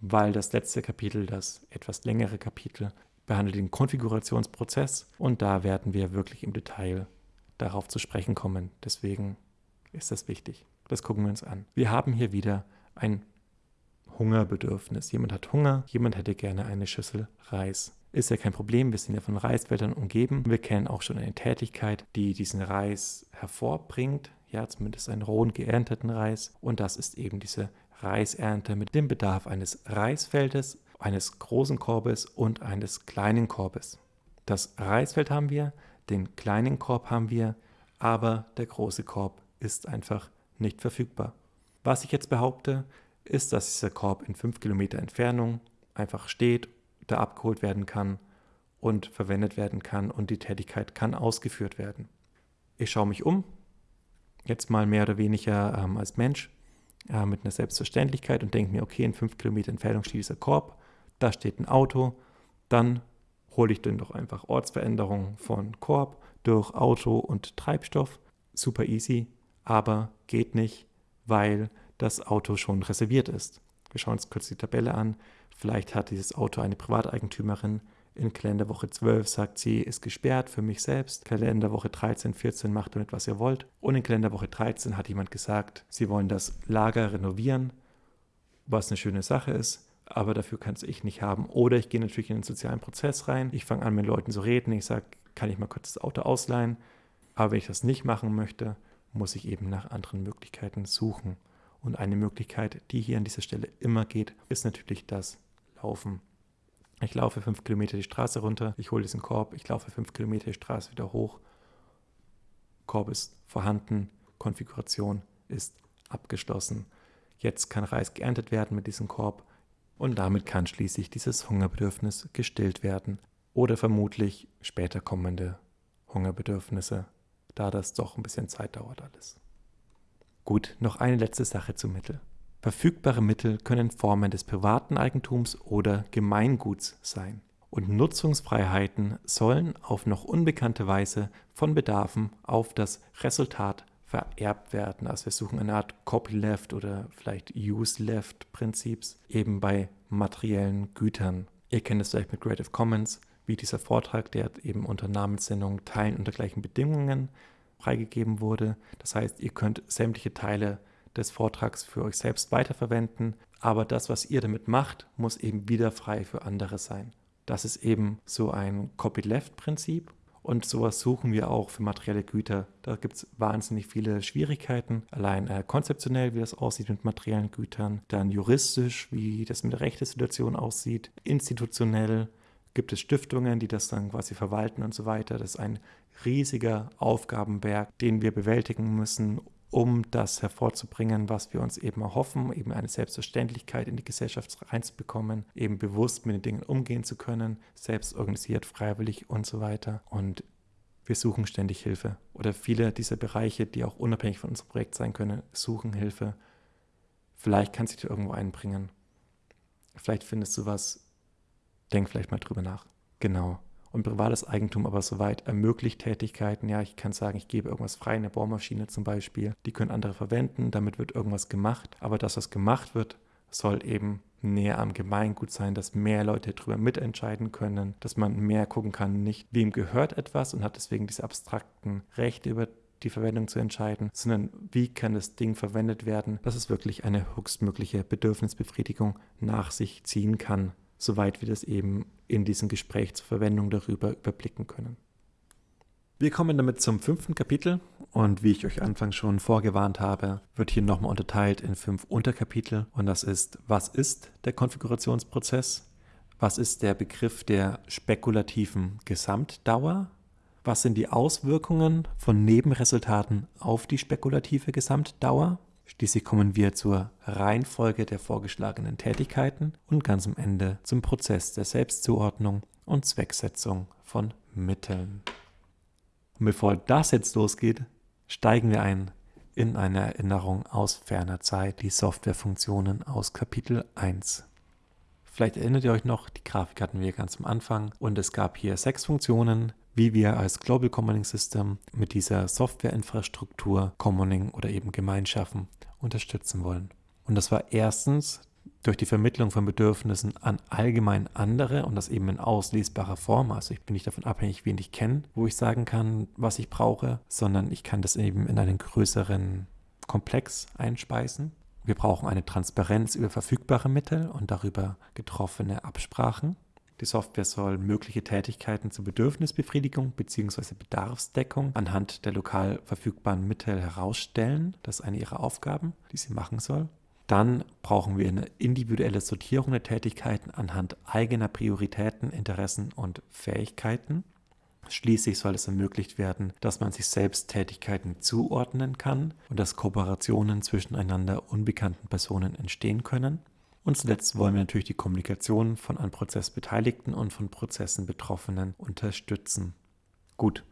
weil das letzte Kapitel, das etwas längere Kapitel, behandelt den Konfigurationsprozess und da werden wir wirklich im Detail darauf zu sprechen kommen. Deswegen ist das wichtig. Das gucken wir uns an. Wir haben hier wieder ein Hungerbedürfnis. Jemand hat Hunger, jemand hätte gerne eine Schüssel Reis. Ist ja kein Problem, wir sind ja von Reisfeldern umgeben. Wir kennen auch schon eine Tätigkeit, die diesen Reis hervorbringt, ja, zumindest einen rohen geernteten Reis. Und das ist eben diese Reisernte mit dem Bedarf eines Reisfeldes, eines großen Korbes und eines kleinen Korbes. Das Reisfeld haben wir, den kleinen Korb haben wir, aber der große Korb ist einfach nicht verfügbar. Was ich jetzt behaupte, ist, dass dieser Korb in 5 Kilometer Entfernung einfach steht, da abgeholt werden kann und verwendet werden kann und die Tätigkeit kann ausgeführt werden. Ich schaue mich um, jetzt mal mehr oder weniger ähm, als Mensch, äh, mit einer Selbstverständlichkeit und denke mir, okay, in 5 Kilometer Entfernung steht dieser Korb, da steht ein Auto, dann hole ich dann doch einfach Ortsveränderung von Korb durch Auto und Treibstoff. Super easy, aber geht nicht, weil das Auto schon reserviert ist. Wir schauen uns kurz die Tabelle an. Vielleicht hat dieses Auto eine Privateigentümerin. In Kalenderwoche 12 sagt sie, ist gesperrt für mich selbst. Kalenderwoche 13, 14 macht damit, was ihr wollt. Und in Kalenderwoche 13 hat jemand gesagt, sie wollen das Lager renovieren, was eine schöne Sache ist aber dafür kann es ich nicht haben. Oder ich gehe natürlich in den sozialen Prozess rein, ich fange an, mit Leuten zu reden, ich sage, kann ich mal kurz das Auto ausleihen? Aber wenn ich das nicht machen möchte, muss ich eben nach anderen Möglichkeiten suchen. Und eine Möglichkeit, die hier an dieser Stelle immer geht, ist natürlich das Laufen. Ich laufe fünf Kilometer die Straße runter, ich hole diesen Korb, ich laufe fünf Kilometer die Straße wieder hoch. Korb ist vorhanden, Konfiguration ist abgeschlossen. Jetzt kann Reis geerntet werden mit diesem Korb und damit kann schließlich dieses Hungerbedürfnis gestillt werden oder vermutlich später kommende Hungerbedürfnisse, da das doch ein bisschen Zeit dauert alles. Gut, noch eine letzte Sache zu Mittel. Verfügbare Mittel können Formen des privaten Eigentums oder Gemeinguts sein. Und Nutzungsfreiheiten sollen auf noch unbekannte Weise von Bedarfen auf das Resultat vererbt werden. Also wir suchen eine Art Copyleft oder vielleicht Use-Left-Prinzips eben bei materiellen Gütern. Ihr kennt es vielleicht mit Creative Commons, wie dieser Vortrag, der eben unter Namenssendung Teilen unter gleichen Bedingungen freigegeben wurde. Das heißt, ihr könnt sämtliche Teile des Vortrags für euch selbst weiterverwenden, aber das, was ihr damit macht, muss eben wieder frei für andere sein. Das ist eben so ein Copyleft-Prinzip und sowas suchen wir auch für materielle Güter. Da gibt es wahnsinnig viele Schwierigkeiten. Allein äh, konzeptionell, wie das aussieht mit materiellen Gütern. Dann juristisch, wie das mit der Rechtssituation aussieht. Institutionell gibt es Stiftungen, die das dann quasi verwalten und so weiter. Das ist ein riesiger Aufgabenberg, den wir bewältigen müssen, um das hervorzubringen, was wir uns eben erhoffen, eben eine Selbstverständlichkeit in die Gesellschaft reinzubekommen, eben bewusst mit den Dingen umgehen zu können, selbst organisiert, freiwillig und so weiter. Und wir suchen ständig Hilfe. Oder viele dieser Bereiche, die auch unabhängig von unserem Projekt sein können, suchen Hilfe. Vielleicht kannst du dir irgendwo einbringen. Vielleicht findest du was. Denk vielleicht mal drüber nach. Genau und privates Eigentum aber soweit ermöglicht Tätigkeiten. Ja, ich kann sagen, ich gebe irgendwas frei, eine Bohrmaschine zum Beispiel. Die können andere verwenden, damit wird irgendwas gemacht. Aber das, was gemacht wird, soll eben näher am Gemeingut sein, dass mehr Leute darüber mitentscheiden können, dass man mehr gucken kann, nicht wem gehört etwas und hat deswegen diese abstrakten Rechte über die Verwendung zu entscheiden, sondern wie kann das Ding verwendet werden, dass es wirklich eine höchstmögliche Bedürfnisbefriedigung nach sich ziehen kann soweit wir das eben in diesem Gespräch zur Verwendung darüber überblicken können. Wir kommen damit zum fünften Kapitel und wie ich euch anfangs schon vorgewarnt habe, wird hier nochmal unterteilt in fünf Unterkapitel und das ist, was ist der Konfigurationsprozess, was ist der Begriff der spekulativen Gesamtdauer, was sind die Auswirkungen von Nebenresultaten auf die spekulative Gesamtdauer, Schließlich kommen wir zur Reihenfolge der vorgeschlagenen Tätigkeiten und ganz am Ende zum Prozess der Selbstzuordnung und Zwecksetzung von Mitteln. Und bevor das jetzt losgeht, steigen wir ein in eine Erinnerung aus ferner Zeit, die Softwarefunktionen aus Kapitel 1. Vielleicht erinnert ihr euch noch, die Grafik hatten wir ganz am Anfang und es gab hier sechs Funktionen, wie wir als Global Commoning System mit dieser Softwareinfrastruktur Commoning oder eben Gemeinschaften unterstützen wollen. Und das war erstens durch die Vermittlung von Bedürfnissen an allgemein andere und das eben in auslesbarer Form. Also ich bin nicht davon abhängig, wen ich kenne, wo ich sagen kann, was ich brauche, sondern ich kann das eben in einen größeren Komplex einspeisen. Wir brauchen eine Transparenz über verfügbare Mittel und darüber getroffene Absprachen. Die Software soll mögliche Tätigkeiten zur Bedürfnisbefriedigung bzw. Bedarfsdeckung anhand der lokal verfügbaren Mittel herausstellen. Das ist eine ihrer Aufgaben, die sie machen soll. Dann brauchen wir eine individuelle Sortierung der Tätigkeiten anhand eigener Prioritäten, Interessen und Fähigkeiten. Schließlich soll es ermöglicht werden, dass man sich selbst Tätigkeiten zuordnen kann und dass Kooperationen zwischen einander unbekannten Personen entstehen können. Und zuletzt wollen wir natürlich die Kommunikation von an Prozess Beteiligten und von Prozessen Betroffenen unterstützen. Gut,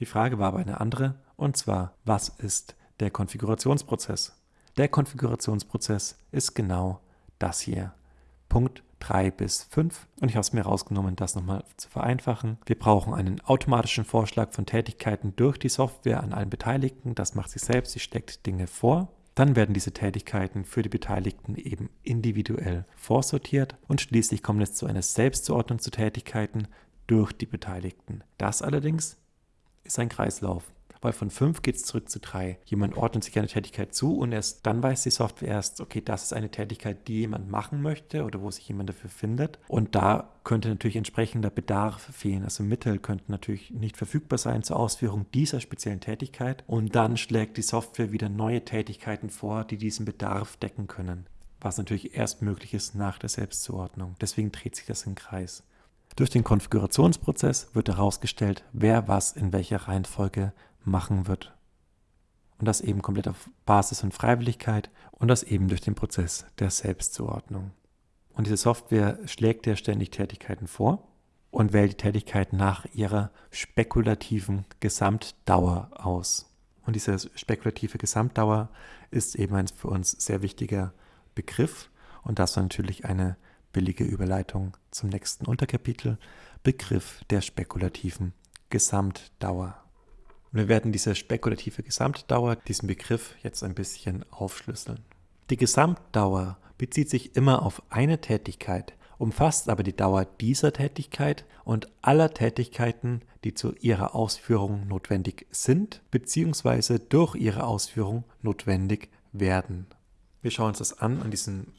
die Frage war aber eine andere, und zwar, was ist der Konfigurationsprozess? Der Konfigurationsprozess ist genau das hier. Punkt 3 bis 5 und ich habe es mir rausgenommen, das nochmal zu vereinfachen. Wir brauchen einen automatischen Vorschlag von Tätigkeiten durch die Software an allen Beteiligten. Das macht sie selbst, sie steckt Dinge vor. Dann werden diese Tätigkeiten für die Beteiligten eben individuell vorsortiert und schließlich kommt es zu einer Selbstzuordnung zu Tätigkeiten durch die Beteiligten. Das allerdings ist ein Kreislauf weil von 5 geht es zurück zu 3. Jemand ordnet sich eine Tätigkeit zu und erst dann weiß die Software erst, okay, das ist eine Tätigkeit, die jemand machen möchte oder wo sich jemand dafür findet. Und da könnte natürlich entsprechender Bedarf fehlen. Also Mittel könnten natürlich nicht verfügbar sein zur Ausführung dieser speziellen Tätigkeit. Und dann schlägt die Software wieder neue Tätigkeiten vor, die diesen Bedarf decken können. Was natürlich erst möglich ist nach der Selbstzuordnung. Deswegen dreht sich das im Kreis. Durch den Konfigurationsprozess wird herausgestellt, wer was in welcher Reihenfolge machen wird. Und das eben komplett auf Basis von Freiwilligkeit und das eben durch den Prozess der Selbstzuordnung. Und diese Software schlägt ja ständig Tätigkeiten vor und wählt die Tätigkeit nach ihrer spekulativen Gesamtdauer aus. Und diese spekulative Gesamtdauer ist eben ein für uns sehr wichtiger Begriff und das war natürlich eine billige Überleitung zum nächsten Unterkapitel, Begriff der spekulativen Gesamtdauer. Und wir werden diese spekulative Gesamtdauer, diesen Begriff jetzt ein bisschen aufschlüsseln. Die Gesamtdauer bezieht sich immer auf eine Tätigkeit, umfasst aber die Dauer dieser Tätigkeit und aller Tätigkeiten, die zu ihrer Ausführung notwendig sind bzw. durch ihre Ausführung notwendig werden. Wir schauen uns das an an diesem,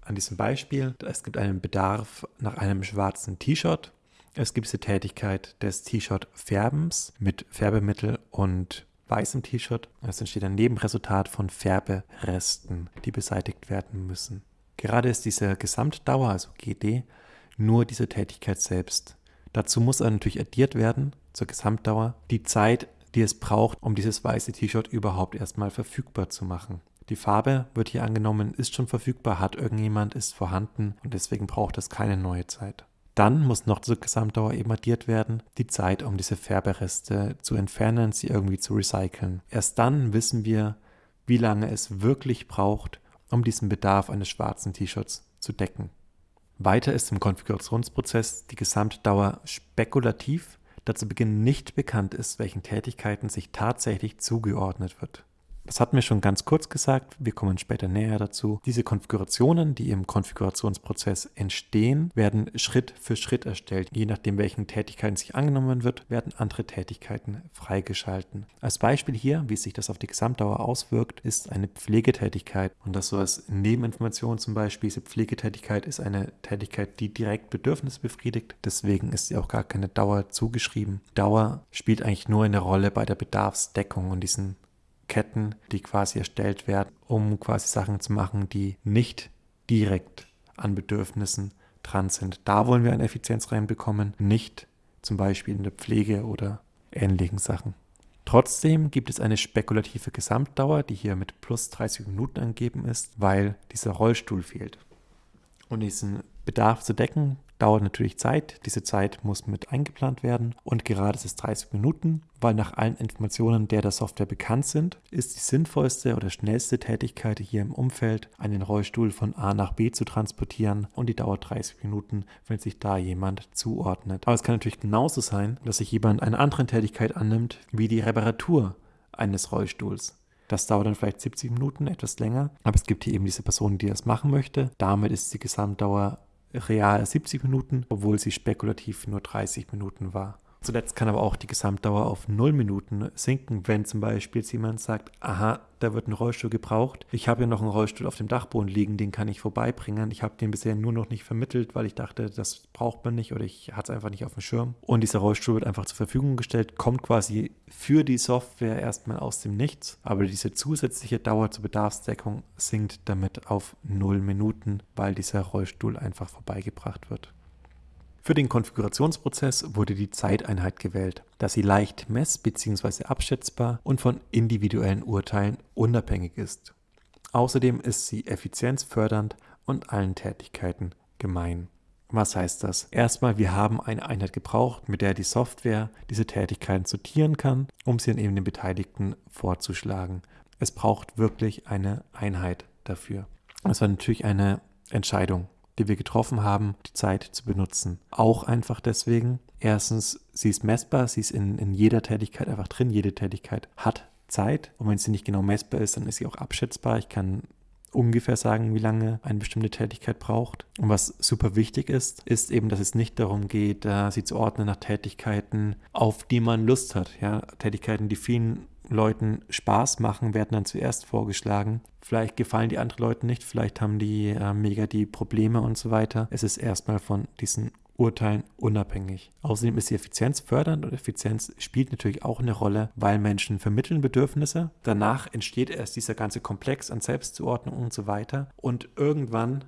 an diesem Beispiel. Es gibt einen Bedarf nach einem schwarzen T-Shirt es gibt diese Tätigkeit des T-Shirt-Färbens mit Färbemittel und weißem T-Shirt. Es entsteht ein Nebenresultat von Färberesten, die beseitigt werden müssen. Gerade ist diese Gesamtdauer, also GD, nur diese Tätigkeit selbst. Dazu muss natürlich addiert werden, zur Gesamtdauer, die Zeit, die es braucht, um dieses weiße T-Shirt überhaupt erstmal verfügbar zu machen. Die Farbe wird hier angenommen, ist schon verfügbar, hat irgendjemand, ist vorhanden und deswegen braucht es keine neue Zeit. Dann muss noch zur Gesamtdauer eben addiert werden, die Zeit, um diese Färbereste zu entfernen, sie irgendwie zu recyceln. Erst dann wissen wir, wie lange es wirklich braucht, um diesen Bedarf eines schwarzen T-Shirts zu decken. Weiter ist im Konfigurationsprozess die Gesamtdauer spekulativ, da zu Beginn nicht bekannt ist, welchen Tätigkeiten sich tatsächlich zugeordnet wird. Das hatten wir schon ganz kurz gesagt, wir kommen später näher dazu. Diese Konfigurationen, die im Konfigurationsprozess entstehen, werden Schritt für Schritt erstellt. Je nachdem, welchen Tätigkeiten sich angenommen wird, werden andere Tätigkeiten freigeschalten. Als Beispiel hier, wie sich das auf die Gesamtdauer auswirkt, ist eine Pflegetätigkeit. Und das so als Nebeninformation zum Beispiel, diese Pflegetätigkeit ist eine Tätigkeit, die direkt Bedürfnisse befriedigt. Deswegen ist sie auch gar keine Dauer zugeschrieben. Dauer spielt eigentlich nur eine Rolle bei der Bedarfsdeckung und diesen Ketten, die quasi erstellt werden, um quasi Sachen zu machen, die nicht direkt an Bedürfnissen dran sind. Da wollen wir eine Effizienz reinbekommen, nicht zum Beispiel in der Pflege oder ähnlichen Sachen. Trotzdem gibt es eine spekulative Gesamtdauer, die hier mit plus 30 Minuten angegeben ist, weil dieser Rollstuhl fehlt. Um diesen Bedarf zu decken, dauert natürlich Zeit. Diese Zeit muss mit eingeplant werden und gerade ist es 30 Minuten, weil nach allen Informationen, der der Software bekannt sind, ist die sinnvollste oder schnellste Tätigkeit hier im Umfeld, einen Rollstuhl von A nach B zu transportieren und die dauert 30 Minuten, wenn sich da jemand zuordnet. Aber es kann natürlich genauso sein, dass sich jemand eine andere Tätigkeit annimmt, wie die Reparatur eines Rollstuhls. Das dauert dann vielleicht 70 Minuten, etwas länger. Aber es gibt hier eben diese Person, die das machen möchte. Damit ist die Gesamtdauer real 70 Minuten, obwohl sie spekulativ nur 30 Minuten war. Zuletzt kann aber auch die Gesamtdauer auf 0 Minuten sinken, wenn zum Beispiel jemand sagt, aha, da wird ein Rollstuhl gebraucht. Ich habe ja noch einen Rollstuhl auf dem Dachboden liegen, den kann ich vorbeibringen. Ich habe den bisher nur noch nicht vermittelt, weil ich dachte, das braucht man nicht oder ich hatte es einfach nicht auf dem Schirm. Und dieser Rollstuhl wird einfach zur Verfügung gestellt, kommt quasi für die Software erstmal aus dem Nichts. Aber diese zusätzliche Dauer zur Bedarfsdeckung sinkt damit auf 0 Minuten, weil dieser Rollstuhl einfach vorbeigebracht wird. Für den Konfigurationsprozess wurde die Zeiteinheit gewählt, da sie leicht mess- bzw. abschätzbar und von individuellen Urteilen unabhängig ist. Außerdem ist sie effizienzfördernd und allen Tätigkeiten gemein. Was heißt das? Erstmal, wir haben eine Einheit gebraucht, mit der die Software diese Tätigkeiten sortieren kann, um sie dann eben den Beteiligten vorzuschlagen. Es braucht wirklich eine Einheit dafür. Das war natürlich eine Entscheidung die wir getroffen haben, die Zeit zu benutzen. Auch einfach deswegen, erstens, sie ist messbar, sie ist in, in jeder Tätigkeit einfach drin, jede Tätigkeit hat Zeit. Und wenn sie nicht genau messbar ist, dann ist sie auch abschätzbar. Ich kann ungefähr sagen, wie lange eine bestimmte Tätigkeit braucht. Und was super wichtig ist, ist eben, dass es nicht darum geht, äh, sie zu ordnen nach Tätigkeiten, auf die man Lust hat. Ja, Tätigkeiten, die vielen Leuten Spaß machen, werden dann zuerst vorgeschlagen. Vielleicht gefallen die anderen Leuten nicht, vielleicht haben die äh, mega die Probleme und so weiter. Es ist erstmal von diesen Urteilen unabhängig. Außerdem ist sie effizienzfördernd und Effizienz spielt natürlich auch eine Rolle, weil Menschen vermitteln Bedürfnisse. Danach entsteht erst dieser ganze Komplex an Selbstzuordnung und so weiter. Und irgendwann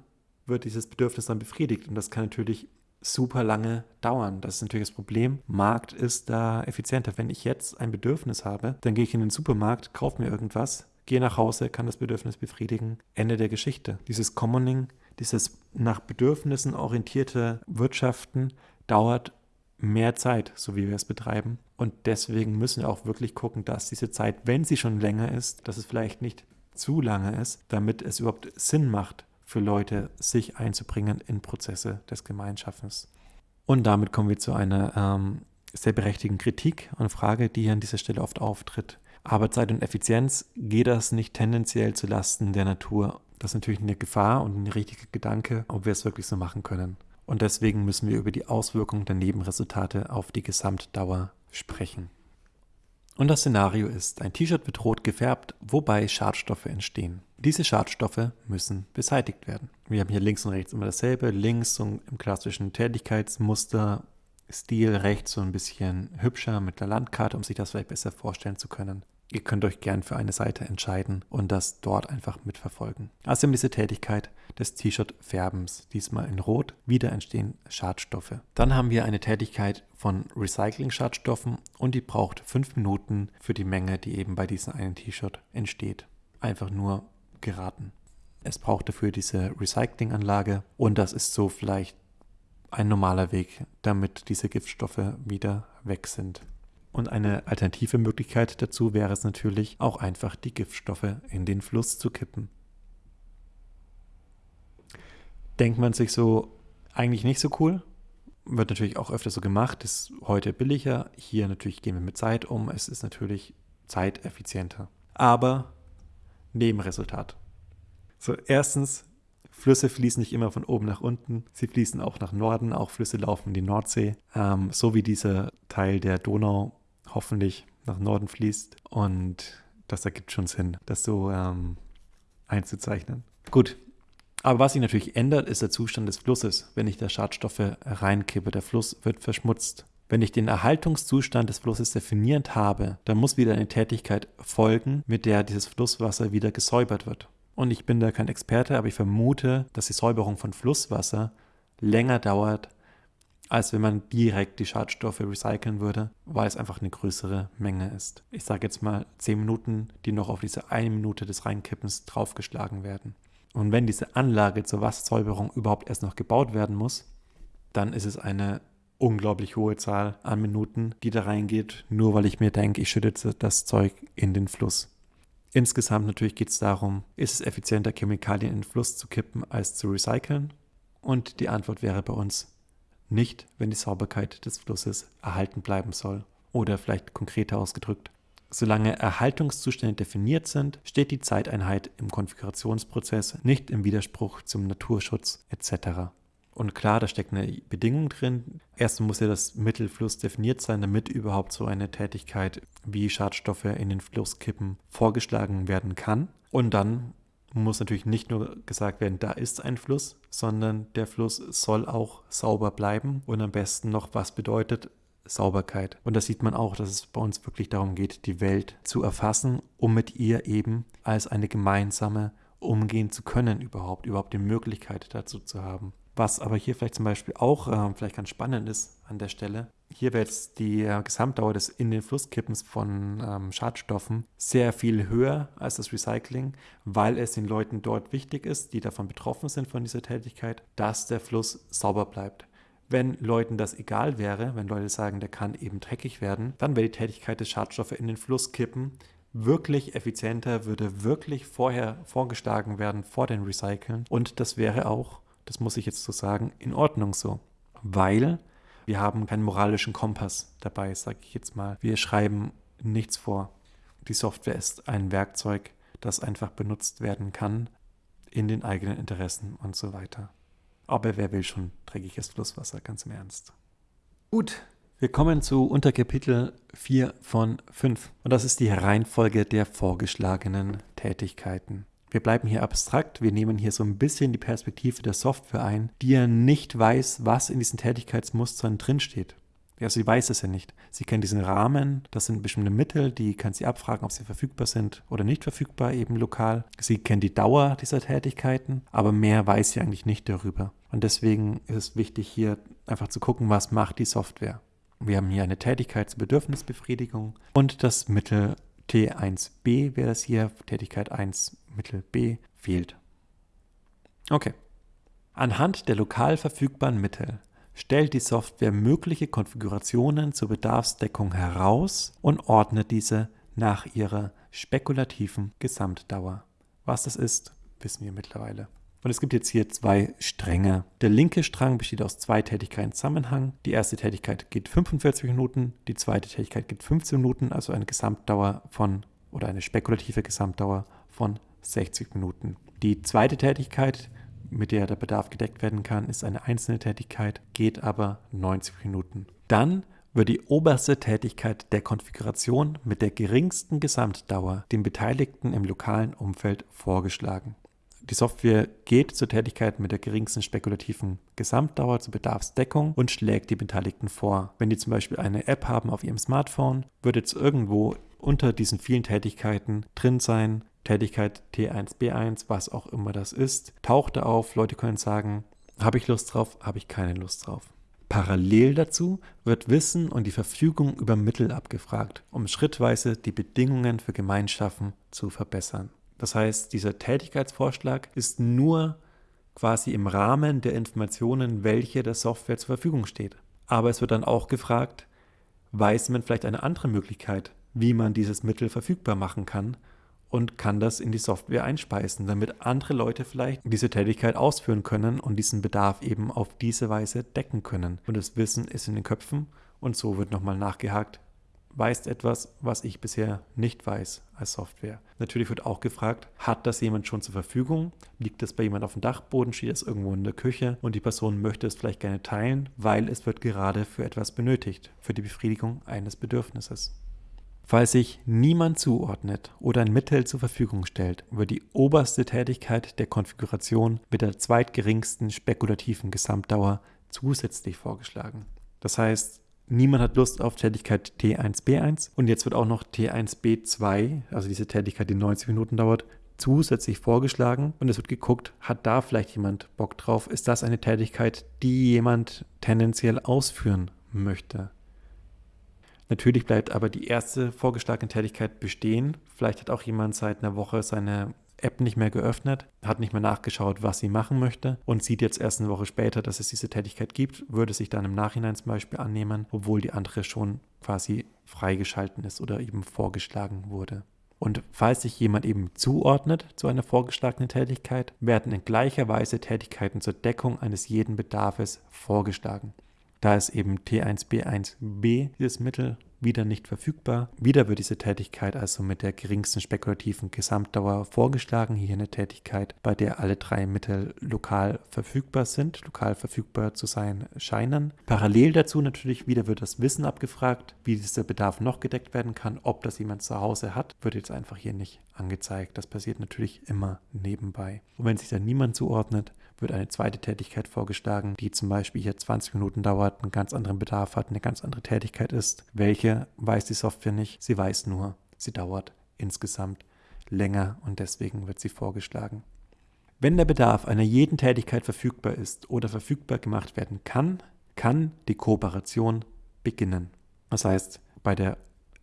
wird dieses Bedürfnis dann befriedigt. Und das kann natürlich super lange dauern. Das ist natürlich das Problem. Markt ist da effizienter. Wenn ich jetzt ein Bedürfnis habe, dann gehe ich in den Supermarkt, kaufe mir irgendwas, gehe nach Hause, kann das Bedürfnis befriedigen. Ende der Geschichte. Dieses Commoning dieses nach Bedürfnissen orientierte Wirtschaften dauert mehr Zeit, so wie wir es betreiben. Und deswegen müssen wir auch wirklich gucken, dass diese Zeit, wenn sie schon länger ist, dass es vielleicht nicht zu lange ist, damit es überhaupt Sinn macht für Leute, sich einzubringen in Prozesse des Gemeinschaftens. Und damit kommen wir zu einer ähm, sehr berechtigten Kritik und Frage, die hier an dieser Stelle oft auftritt. Arbeitszeit und Effizienz, geht das nicht tendenziell zu Lasten der Natur das ist natürlich eine Gefahr und ein richtiger Gedanke, ob wir es wirklich so machen können. Und deswegen müssen wir über die Auswirkungen der Nebenresultate auf die Gesamtdauer sprechen. Und das Szenario ist, ein T-Shirt wird rot gefärbt, wobei Schadstoffe entstehen. Diese Schadstoffe müssen beseitigt werden. Wir haben hier links und rechts immer dasselbe. Links so im klassischen Tätigkeitsmuster, Stil, rechts so ein bisschen hübscher mit der Landkarte, um sich das vielleicht besser vorstellen zu können. Ihr könnt euch gern für eine Seite entscheiden und das dort einfach mitverfolgen. Außerdem diese Tätigkeit des T-Shirt-Färbens, diesmal in Rot, wieder entstehen Schadstoffe. Dann haben wir eine Tätigkeit von Recycling-Schadstoffen und die braucht fünf Minuten für die Menge, die eben bei diesem einen T-Shirt entsteht. Einfach nur geraten. Es braucht dafür diese Recyclinganlage und das ist so vielleicht ein normaler Weg, damit diese Giftstoffe wieder weg sind. Und eine alternative Möglichkeit dazu wäre es natürlich, auch einfach die Giftstoffe in den Fluss zu kippen. Denkt man sich so, eigentlich nicht so cool, wird natürlich auch öfter so gemacht, ist heute billiger. Hier natürlich gehen wir mit Zeit um, es ist natürlich zeiteffizienter. Aber Nebenresultat. So, erstens, Flüsse fließen nicht immer von oben nach unten, sie fließen auch nach Norden, auch Flüsse laufen in die Nordsee, ähm, so wie dieser Teil der Donau hoffentlich nach Norden fließt. Und das ergibt schon Sinn, das so ähm, einzuzeichnen. Gut. Aber was sich natürlich ändert, ist der Zustand des Flusses, wenn ich da Schadstoffe reinkippe. Der Fluss wird verschmutzt. Wenn ich den Erhaltungszustand des Flusses definierend habe, dann muss wieder eine Tätigkeit folgen, mit der dieses Flusswasser wieder gesäubert wird. Und ich bin da kein Experte, aber ich vermute, dass die Säuberung von Flusswasser länger dauert als wenn man direkt die Schadstoffe recyceln würde, weil es einfach eine größere Menge ist. Ich sage jetzt mal 10 Minuten, die noch auf diese eine Minute des Reinkippens draufgeschlagen werden. Und wenn diese Anlage zur Wassersäuberung überhaupt erst noch gebaut werden muss, dann ist es eine unglaublich hohe Zahl an Minuten, die da reingeht, nur weil ich mir denke, ich schütte das Zeug in den Fluss. Insgesamt natürlich geht es darum, ist es effizienter, Chemikalien in den Fluss zu kippen, als zu recyceln? Und die Antwort wäre bei uns nicht, wenn die Sauberkeit des Flusses erhalten bleiben soll. Oder vielleicht konkreter ausgedrückt. Solange Erhaltungszustände definiert sind, steht die Zeiteinheit im Konfigurationsprozess nicht im Widerspruch zum Naturschutz etc. Und klar, da steckt eine Bedingung drin. Erst muss ja das Mittelfluss definiert sein, damit überhaupt so eine Tätigkeit wie Schadstoffe in den Fluss kippen vorgeschlagen werden kann. Und dann muss natürlich nicht nur gesagt werden, da ist ein Fluss, sondern der Fluss soll auch sauber bleiben und am besten noch, was bedeutet Sauberkeit. Und da sieht man auch, dass es bei uns wirklich darum geht, die Welt zu erfassen, um mit ihr eben als eine gemeinsame umgehen zu können, überhaupt, überhaupt die Möglichkeit dazu zu haben. Was aber hier vielleicht zum Beispiel auch äh, vielleicht ganz spannend ist an der Stelle, hier wäre jetzt die äh, Gesamtdauer des in den Flusskippens von ähm, Schadstoffen sehr viel höher als das Recycling, weil es den Leuten dort wichtig ist, die davon betroffen sind von dieser Tätigkeit, dass der Fluss sauber bleibt. Wenn Leuten das egal wäre, wenn Leute sagen, der kann eben dreckig werden, dann wäre die Tätigkeit des Schadstoffes in den Fluss kippen wirklich effizienter, würde wirklich vorher vorgeschlagen werden vor den Recyceln und das wäre auch, das muss ich jetzt so sagen, in Ordnung so, weil wir haben keinen moralischen Kompass dabei, sage ich jetzt mal. Wir schreiben nichts vor. Die Software ist ein Werkzeug, das einfach benutzt werden kann in den eigenen Interessen und so weiter. Aber wer will schon dreckiges Flusswasser, ganz im Ernst. Gut, wir kommen zu Unterkapitel 4 von 5 und das ist die Reihenfolge der vorgeschlagenen Tätigkeiten. Wir bleiben hier abstrakt, wir nehmen hier so ein bisschen die Perspektive der Software ein, die ja nicht weiß, was in diesen Tätigkeitsmustern drinsteht. Ja, sie weiß es ja nicht. Sie kennt diesen Rahmen, das sind bestimmte Mittel, die kann sie abfragen, ob sie verfügbar sind oder nicht verfügbar, eben lokal. Sie kennt die Dauer dieser Tätigkeiten, aber mehr weiß sie eigentlich nicht darüber. Und deswegen ist es wichtig, hier einfach zu gucken, was macht die Software. Wir haben hier eine Tätigkeit zur Bedürfnisbefriedigung und das Mittel T1b wäre das hier, Tätigkeit 1 Mittel B fehlt. Okay. Anhand der lokal verfügbaren Mittel stellt die Software mögliche Konfigurationen zur Bedarfsdeckung heraus und ordnet diese nach ihrer spekulativen Gesamtdauer. Was das ist, wissen wir mittlerweile. Und es gibt jetzt hier zwei Stränge. Der linke Strang besteht aus zwei Tätigkeiten Zusammenhang. Die erste Tätigkeit geht 45 Minuten, die zweite Tätigkeit geht 15 Minuten, also eine Gesamtdauer von oder eine spekulative Gesamtdauer von 60 Minuten. Die zweite Tätigkeit mit der der Bedarf gedeckt werden kann, ist eine einzelne Tätigkeit, geht aber 90 Minuten. Dann wird die oberste Tätigkeit der Konfiguration mit der geringsten Gesamtdauer den Beteiligten im lokalen Umfeld vorgeschlagen. Die Software geht zur Tätigkeit mit der geringsten spekulativen Gesamtdauer zur Bedarfsdeckung und schlägt die Beteiligten vor. Wenn die zum Beispiel eine App haben auf ihrem Smartphone, wird jetzt irgendwo unter diesen vielen Tätigkeiten drin sein, Tätigkeit T1B1, was auch immer das ist, tauchte auf. Leute können sagen, habe ich Lust drauf, habe ich keine Lust drauf. Parallel dazu wird Wissen und die Verfügung über Mittel abgefragt, um schrittweise die Bedingungen für Gemeinschaften zu verbessern. Das heißt, dieser Tätigkeitsvorschlag ist nur quasi im Rahmen der Informationen, welche der Software zur Verfügung steht. Aber es wird dann auch gefragt, weiß man vielleicht eine andere Möglichkeit, wie man dieses Mittel verfügbar machen kann und kann das in die Software einspeisen, damit andere Leute vielleicht diese Tätigkeit ausführen können und diesen Bedarf eben auf diese Weise decken können. Und das Wissen ist in den Köpfen und so wird nochmal nachgehakt. Weißt etwas, was ich bisher nicht weiß als Software. Natürlich wird auch gefragt, hat das jemand schon zur Verfügung? Liegt das bei jemand auf dem Dachboden? Steht es irgendwo in der Küche? Und die Person möchte es vielleicht gerne teilen, weil es wird gerade für etwas benötigt, für die Befriedigung eines Bedürfnisses. Falls sich niemand zuordnet oder ein Mittel zur Verfügung stellt, wird die oberste Tätigkeit der Konfiguration mit der zweitgeringsten spekulativen Gesamtdauer zusätzlich vorgeschlagen. Das heißt, niemand hat Lust auf Tätigkeit T1B1 und jetzt wird auch noch T1B2, also diese Tätigkeit, die 90 Minuten dauert, zusätzlich vorgeschlagen und es wird geguckt, hat da vielleicht jemand Bock drauf? Ist das eine Tätigkeit, die jemand tendenziell ausführen möchte? Natürlich bleibt aber die erste vorgeschlagene Tätigkeit bestehen. Vielleicht hat auch jemand seit einer Woche seine App nicht mehr geöffnet, hat nicht mehr nachgeschaut, was sie machen möchte und sieht jetzt erst eine Woche später, dass es diese Tätigkeit gibt, würde sich dann im Nachhinein zum Beispiel annehmen, obwohl die andere schon quasi freigeschalten ist oder eben vorgeschlagen wurde. Und falls sich jemand eben zuordnet zu einer vorgeschlagenen Tätigkeit, werden in gleicher Weise Tätigkeiten zur Deckung eines jeden Bedarfes vorgeschlagen. Da ist eben T1B1B dieses Mittel wieder nicht verfügbar. Wieder wird diese Tätigkeit also mit der geringsten spekulativen Gesamtdauer vorgeschlagen. Hier eine Tätigkeit, bei der alle drei Mittel lokal verfügbar sind, lokal verfügbar zu sein scheinen. Parallel dazu natürlich wieder wird das Wissen abgefragt, wie dieser Bedarf noch gedeckt werden kann. Ob das jemand zu Hause hat, wird jetzt einfach hier nicht angezeigt. Das passiert natürlich immer nebenbei. Und wenn sich dann niemand zuordnet, wird eine zweite Tätigkeit vorgeschlagen, die zum Beispiel hier 20 Minuten dauert, einen ganz anderen Bedarf hat, eine ganz andere Tätigkeit ist. Welche weiß die Software nicht. Sie weiß nur, sie dauert insgesamt länger und deswegen wird sie vorgeschlagen. Wenn der Bedarf einer jeden Tätigkeit verfügbar ist oder verfügbar gemacht werden kann, kann die Kooperation beginnen. Das heißt, bei der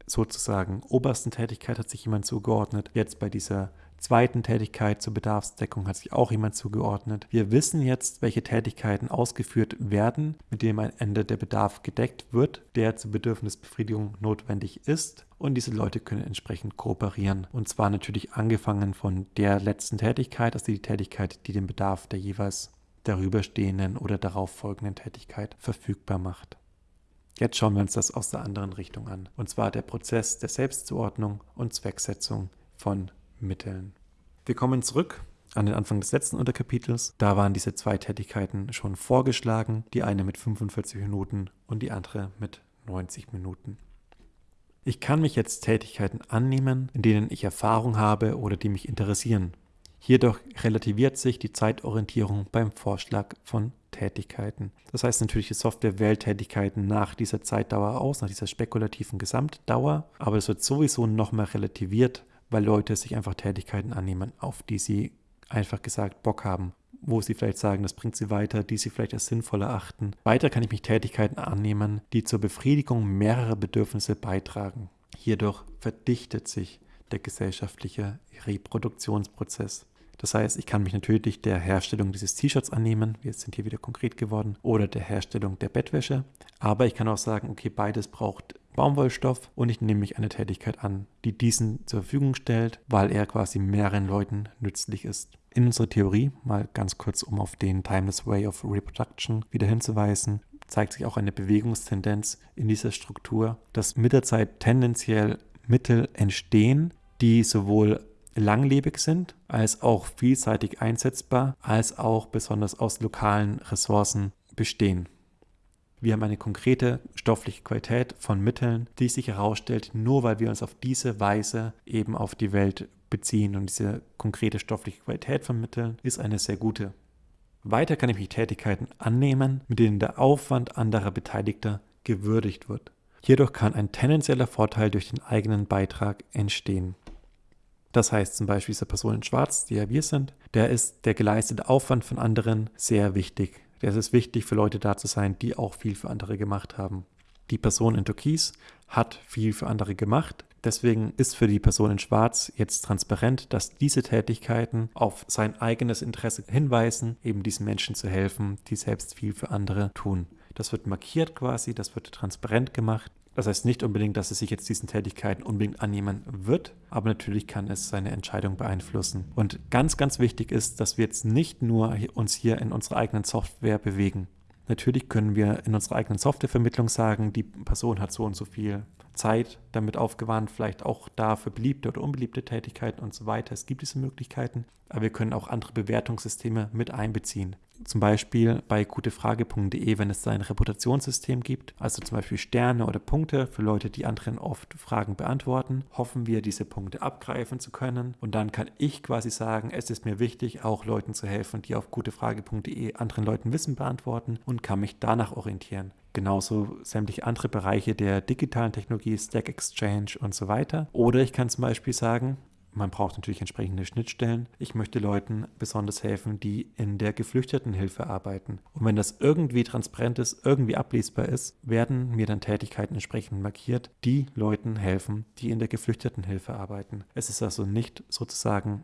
sozusagen obersten Tätigkeit hat sich jemand zugeordnet. Jetzt bei dieser zweiten Tätigkeit zur Bedarfsdeckung hat sich auch jemand zugeordnet. Wir wissen jetzt, welche Tätigkeiten ausgeführt werden, mit denen am Ende der Bedarf gedeckt wird, der zur Bedürfnisbefriedigung notwendig ist. Und diese Leute können entsprechend kooperieren. Und zwar natürlich angefangen von der letzten Tätigkeit, also die Tätigkeit, die den Bedarf der jeweils darüberstehenden oder darauf folgenden Tätigkeit verfügbar macht. Jetzt schauen wir uns das aus der anderen Richtung an. Und zwar der Prozess der Selbstzuordnung und Zwecksetzung von Mitteln. Wir kommen zurück an den Anfang des letzten Unterkapitels. Da waren diese zwei Tätigkeiten schon vorgeschlagen, die eine mit 45 Minuten und die andere mit 90 Minuten. Ich kann mich jetzt Tätigkeiten annehmen, in denen ich Erfahrung habe oder die mich interessieren. Hierdurch relativiert sich die Zeitorientierung beim Vorschlag von Tätigkeiten. Das heißt natürlich, die Software wählt Tätigkeiten nach dieser Zeitdauer aus, nach dieser spekulativen Gesamtdauer, aber es wird sowieso nochmal relativiert, weil Leute sich einfach Tätigkeiten annehmen, auf die sie einfach gesagt Bock haben, wo sie vielleicht sagen, das bringt sie weiter, die sie vielleicht als sinnvoll erachten. Weiter kann ich mich Tätigkeiten annehmen, die zur Befriedigung mehrerer Bedürfnisse beitragen. Hierdurch verdichtet sich der gesellschaftliche Reproduktionsprozess. Das heißt, ich kann mich natürlich der Herstellung dieses T-Shirts annehmen, wir sind hier wieder konkret geworden, oder der Herstellung der Bettwäsche. Aber ich kann auch sagen, okay, beides braucht Baumwollstoff und ich nehme mich eine Tätigkeit an, die diesen zur Verfügung stellt, weil er quasi mehreren Leuten nützlich ist. In unserer Theorie, mal ganz kurz, um auf den Timeless Way of Reproduction wieder hinzuweisen, zeigt sich auch eine Bewegungstendenz in dieser Struktur, dass mit der Zeit tendenziell Mittel entstehen, die sowohl langlebig sind, als auch vielseitig einsetzbar, als auch besonders aus lokalen Ressourcen bestehen. Wir haben eine konkrete stoffliche Qualität von Mitteln, die sich herausstellt, nur weil wir uns auf diese Weise eben auf die Welt beziehen. Und diese konkrete stoffliche Qualität von Mitteln ist eine sehr gute. Weiter kann ich mich Tätigkeiten annehmen, mit denen der Aufwand anderer Beteiligter gewürdigt wird. Hierdurch kann ein tendenzieller Vorteil durch den eigenen Beitrag entstehen. Das heißt zum Beispiel diese Person in Schwarz, die ja wir sind, der ist der geleistete Aufwand von anderen sehr wichtig. Der ist es wichtig für Leute da zu sein, die auch viel für andere gemacht haben. Die Person in Türkis hat viel für andere gemacht. Deswegen ist für die Person in Schwarz jetzt transparent, dass diese Tätigkeiten auf sein eigenes Interesse hinweisen, eben diesen Menschen zu helfen, die selbst viel für andere tun. Das wird markiert quasi, das wird transparent gemacht. Das heißt nicht unbedingt, dass es sich jetzt diesen Tätigkeiten unbedingt annehmen wird, aber natürlich kann es seine Entscheidung beeinflussen. Und ganz, ganz wichtig ist, dass wir jetzt nicht nur uns hier in unserer eigenen Software bewegen. Natürlich können wir in unserer eigenen Softwarevermittlung sagen, die Person hat so und so viel Zeit damit aufgewandt, vielleicht auch da für beliebte oder unbeliebte Tätigkeiten und so weiter. Es gibt diese Möglichkeiten, aber wir können auch andere Bewertungssysteme mit einbeziehen. Zum Beispiel bei gutefrage.de, wenn es da ein Reputationssystem gibt, also zum Beispiel Sterne oder Punkte für Leute, die anderen oft Fragen beantworten, hoffen wir, diese Punkte abgreifen zu können. Und dann kann ich quasi sagen, es ist mir wichtig, auch Leuten zu helfen, die auf gutefrage.de anderen Leuten Wissen beantworten und kann mich danach orientieren genauso sämtliche andere Bereiche der digitalen Technologie, Stack Exchange und so weiter. Oder ich kann zum Beispiel sagen, man braucht natürlich entsprechende Schnittstellen. Ich möchte Leuten besonders helfen, die in der Geflüchtetenhilfe arbeiten. Und wenn das irgendwie transparent ist, irgendwie ablesbar ist, werden mir dann Tätigkeiten entsprechend markiert, die Leuten helfen, die in der Geflüchtetenhilfe arbeiten. Es ist also nicht sozusagen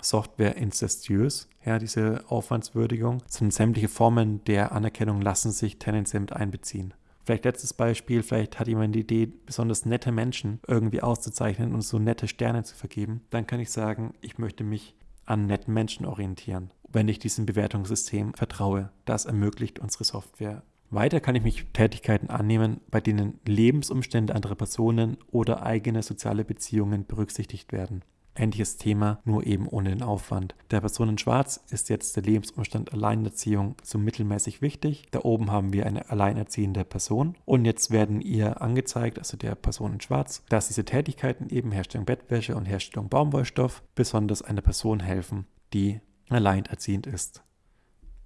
Software inzestiös, ja, diese Aufwandswürdigung, sind sämtliche Formen der Anerkennung lassen sich tendenziell mit einbeziehen. Vielleicht letztes Beispiel, vielleicht hat jemand die Idee, besonders nette Menschen irgendwie auszuzeichnen und so nette Sterne zu vergeben. Dann kann ich sagen, ich möchte mich an netten Menschen orientieren, wenn ich diesem Bewertungssystem vertraue. Das ermöglicht unsere Software. Weiter kann ich mich Tätigkeiten annehmen, bei denen Lebensumstände anderer Personen oder eigene soziale Beziehungen berücksichtigt werden. Ähnliches Thema, nur eben ohne den Aufwand. Der Person in Schwarz ist jetzt der Lebensumstand Alleinerziehung so mittelmäßig wichtig. Da oben haben wir eine alleinerziehende Person und jetzt werden ihr angezeigt, also der Person in Schwarz, dass diese Tätigkeiten eben Herstellung Bettwäsche und Herstellung Baumwollstoff besonders einer Person helfen, die alleinerziehend ist.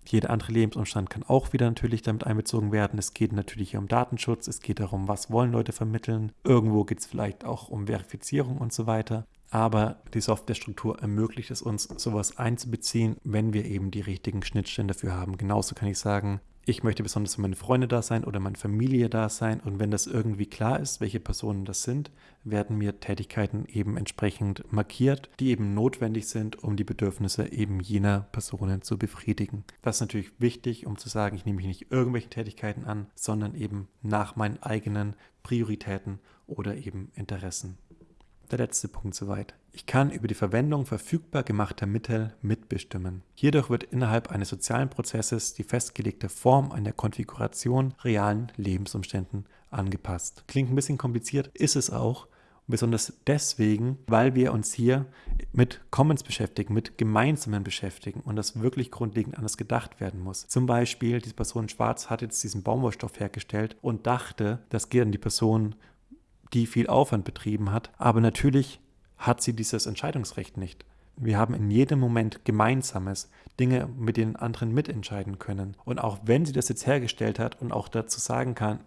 Jeder andere Lebensumstand kann auch wieder natürlich damit einbezogen werden. Es geht natürlich hier um Datenschutz, es geht darum, was wollen Leute vermitteln. Irgendwo geht es vielleicht auch um Verifizierung und so weiter aber die Softwarestruktur ermöglicht es uns, sowas einzubeziehen, wenn wir eben die richtigen Schnittstellen dafür haben. Genauso kann ich sagen, ich möchte besonders für meine Freunde da sein oder meine Familie da sein. Und wenn das irgendwie klar ist, welche Personen das sind, werden mir Tätigkeiten eben entsprechend markiert, die eben notwendig sind, um die Bedürfnisse eben jener Personen zu befriedigen. Das ist natürlich wichtig, um zu sagen, ich nehme mich nicht irgendwelchen Tätigkeiten an, sondern eben nach meinen eigenen Prioritäten oder eben Interessen. Der letzte Punkt soweit. Ich kann über die Verwendung verfügbar gemachter Mittel mitbestimmen. Hierdurch wird innerhalb eines sozialen Prozesses die festgelegte Form einer Konfiguration realen Lebensumständen angepasst. Klingt ein bisschen kompliziert, ist es auch. Besonders deswegen, weil wir uns hier mit Commons beschäftigen, mit Gemeinsamen beschäftigen und das wirklich grundlegend anders gedacht werden muss. Zum Beispiel, diese Person Schwarz hat jetzt diesen Baumwollstoff hergestellt und dachte, das geht an die Person, die viel Aufwand betrieben hat. Aber natürlich hat sie dieses Entscheidungsrecht nicht. Wir haben in jedem Moment Gemeinsames, Dinge, mit denen anderen mitentscheiden können. Und auch wenn sie das jetzt hergestellt hat und auch dazu sagen kann,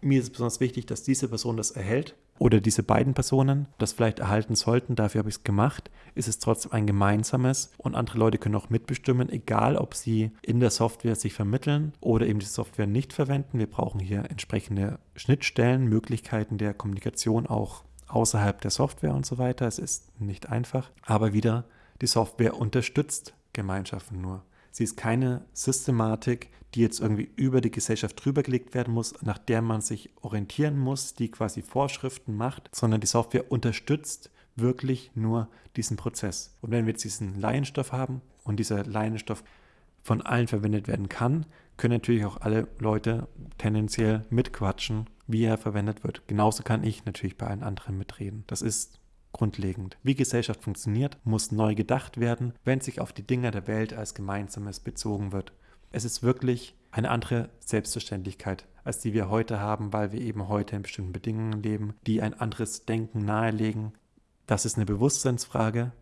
mir ist es besonders wichtig, dass diese Person das erhält oder diese beiden Personen das vielleicht erhalten sollten, dafür habe ich es gemacht, ist es trotzdem ein gemeinsames und andere Leute können auch mitbestimmen, egal ob sie in der Software sich vermitteln oder eben die Software nicht verwenden. Wir brauchen hier entsprechende Schnittstellen, Möglichkeiten der Kommunikation auch außerhalb der Software und so weiter. Es ist nicht einfach, aber wieder, die Software unterstützt Gemeinschaften nur. Sie ist keine Systematik, die jetzt irgendwie über die Gesellschaft drüber gelegt werden muss, nach der man sich orientieren muss, die quasi Vorschriften macht, sondern die Software unterstützt wirklich nur diesen Prozess. Und wenn wir jetzt diesen Laienstoff haben und dieser Laienstoff von allen verwendet werden kann, können natürlich auch alle Leute tendenziell mitquatschen, wie er verwendet wird. Genauso kann ich natürlich bei allen anderen mitreden. Das ist grundlegend. Wie Gesellschaft funktioniert, muss neu gedacht werden, wenn sich auf die Dinge der Welt als Gemeinsames bezogen wird. Es ist wirklich eine andere Selbstverständlichkeit, als die wir heute haben, weil wir eben heute in bestimmten Bedingungen leben, die ein anderes Denken nahelegen. Das ist eine Bewusstseinsfrage.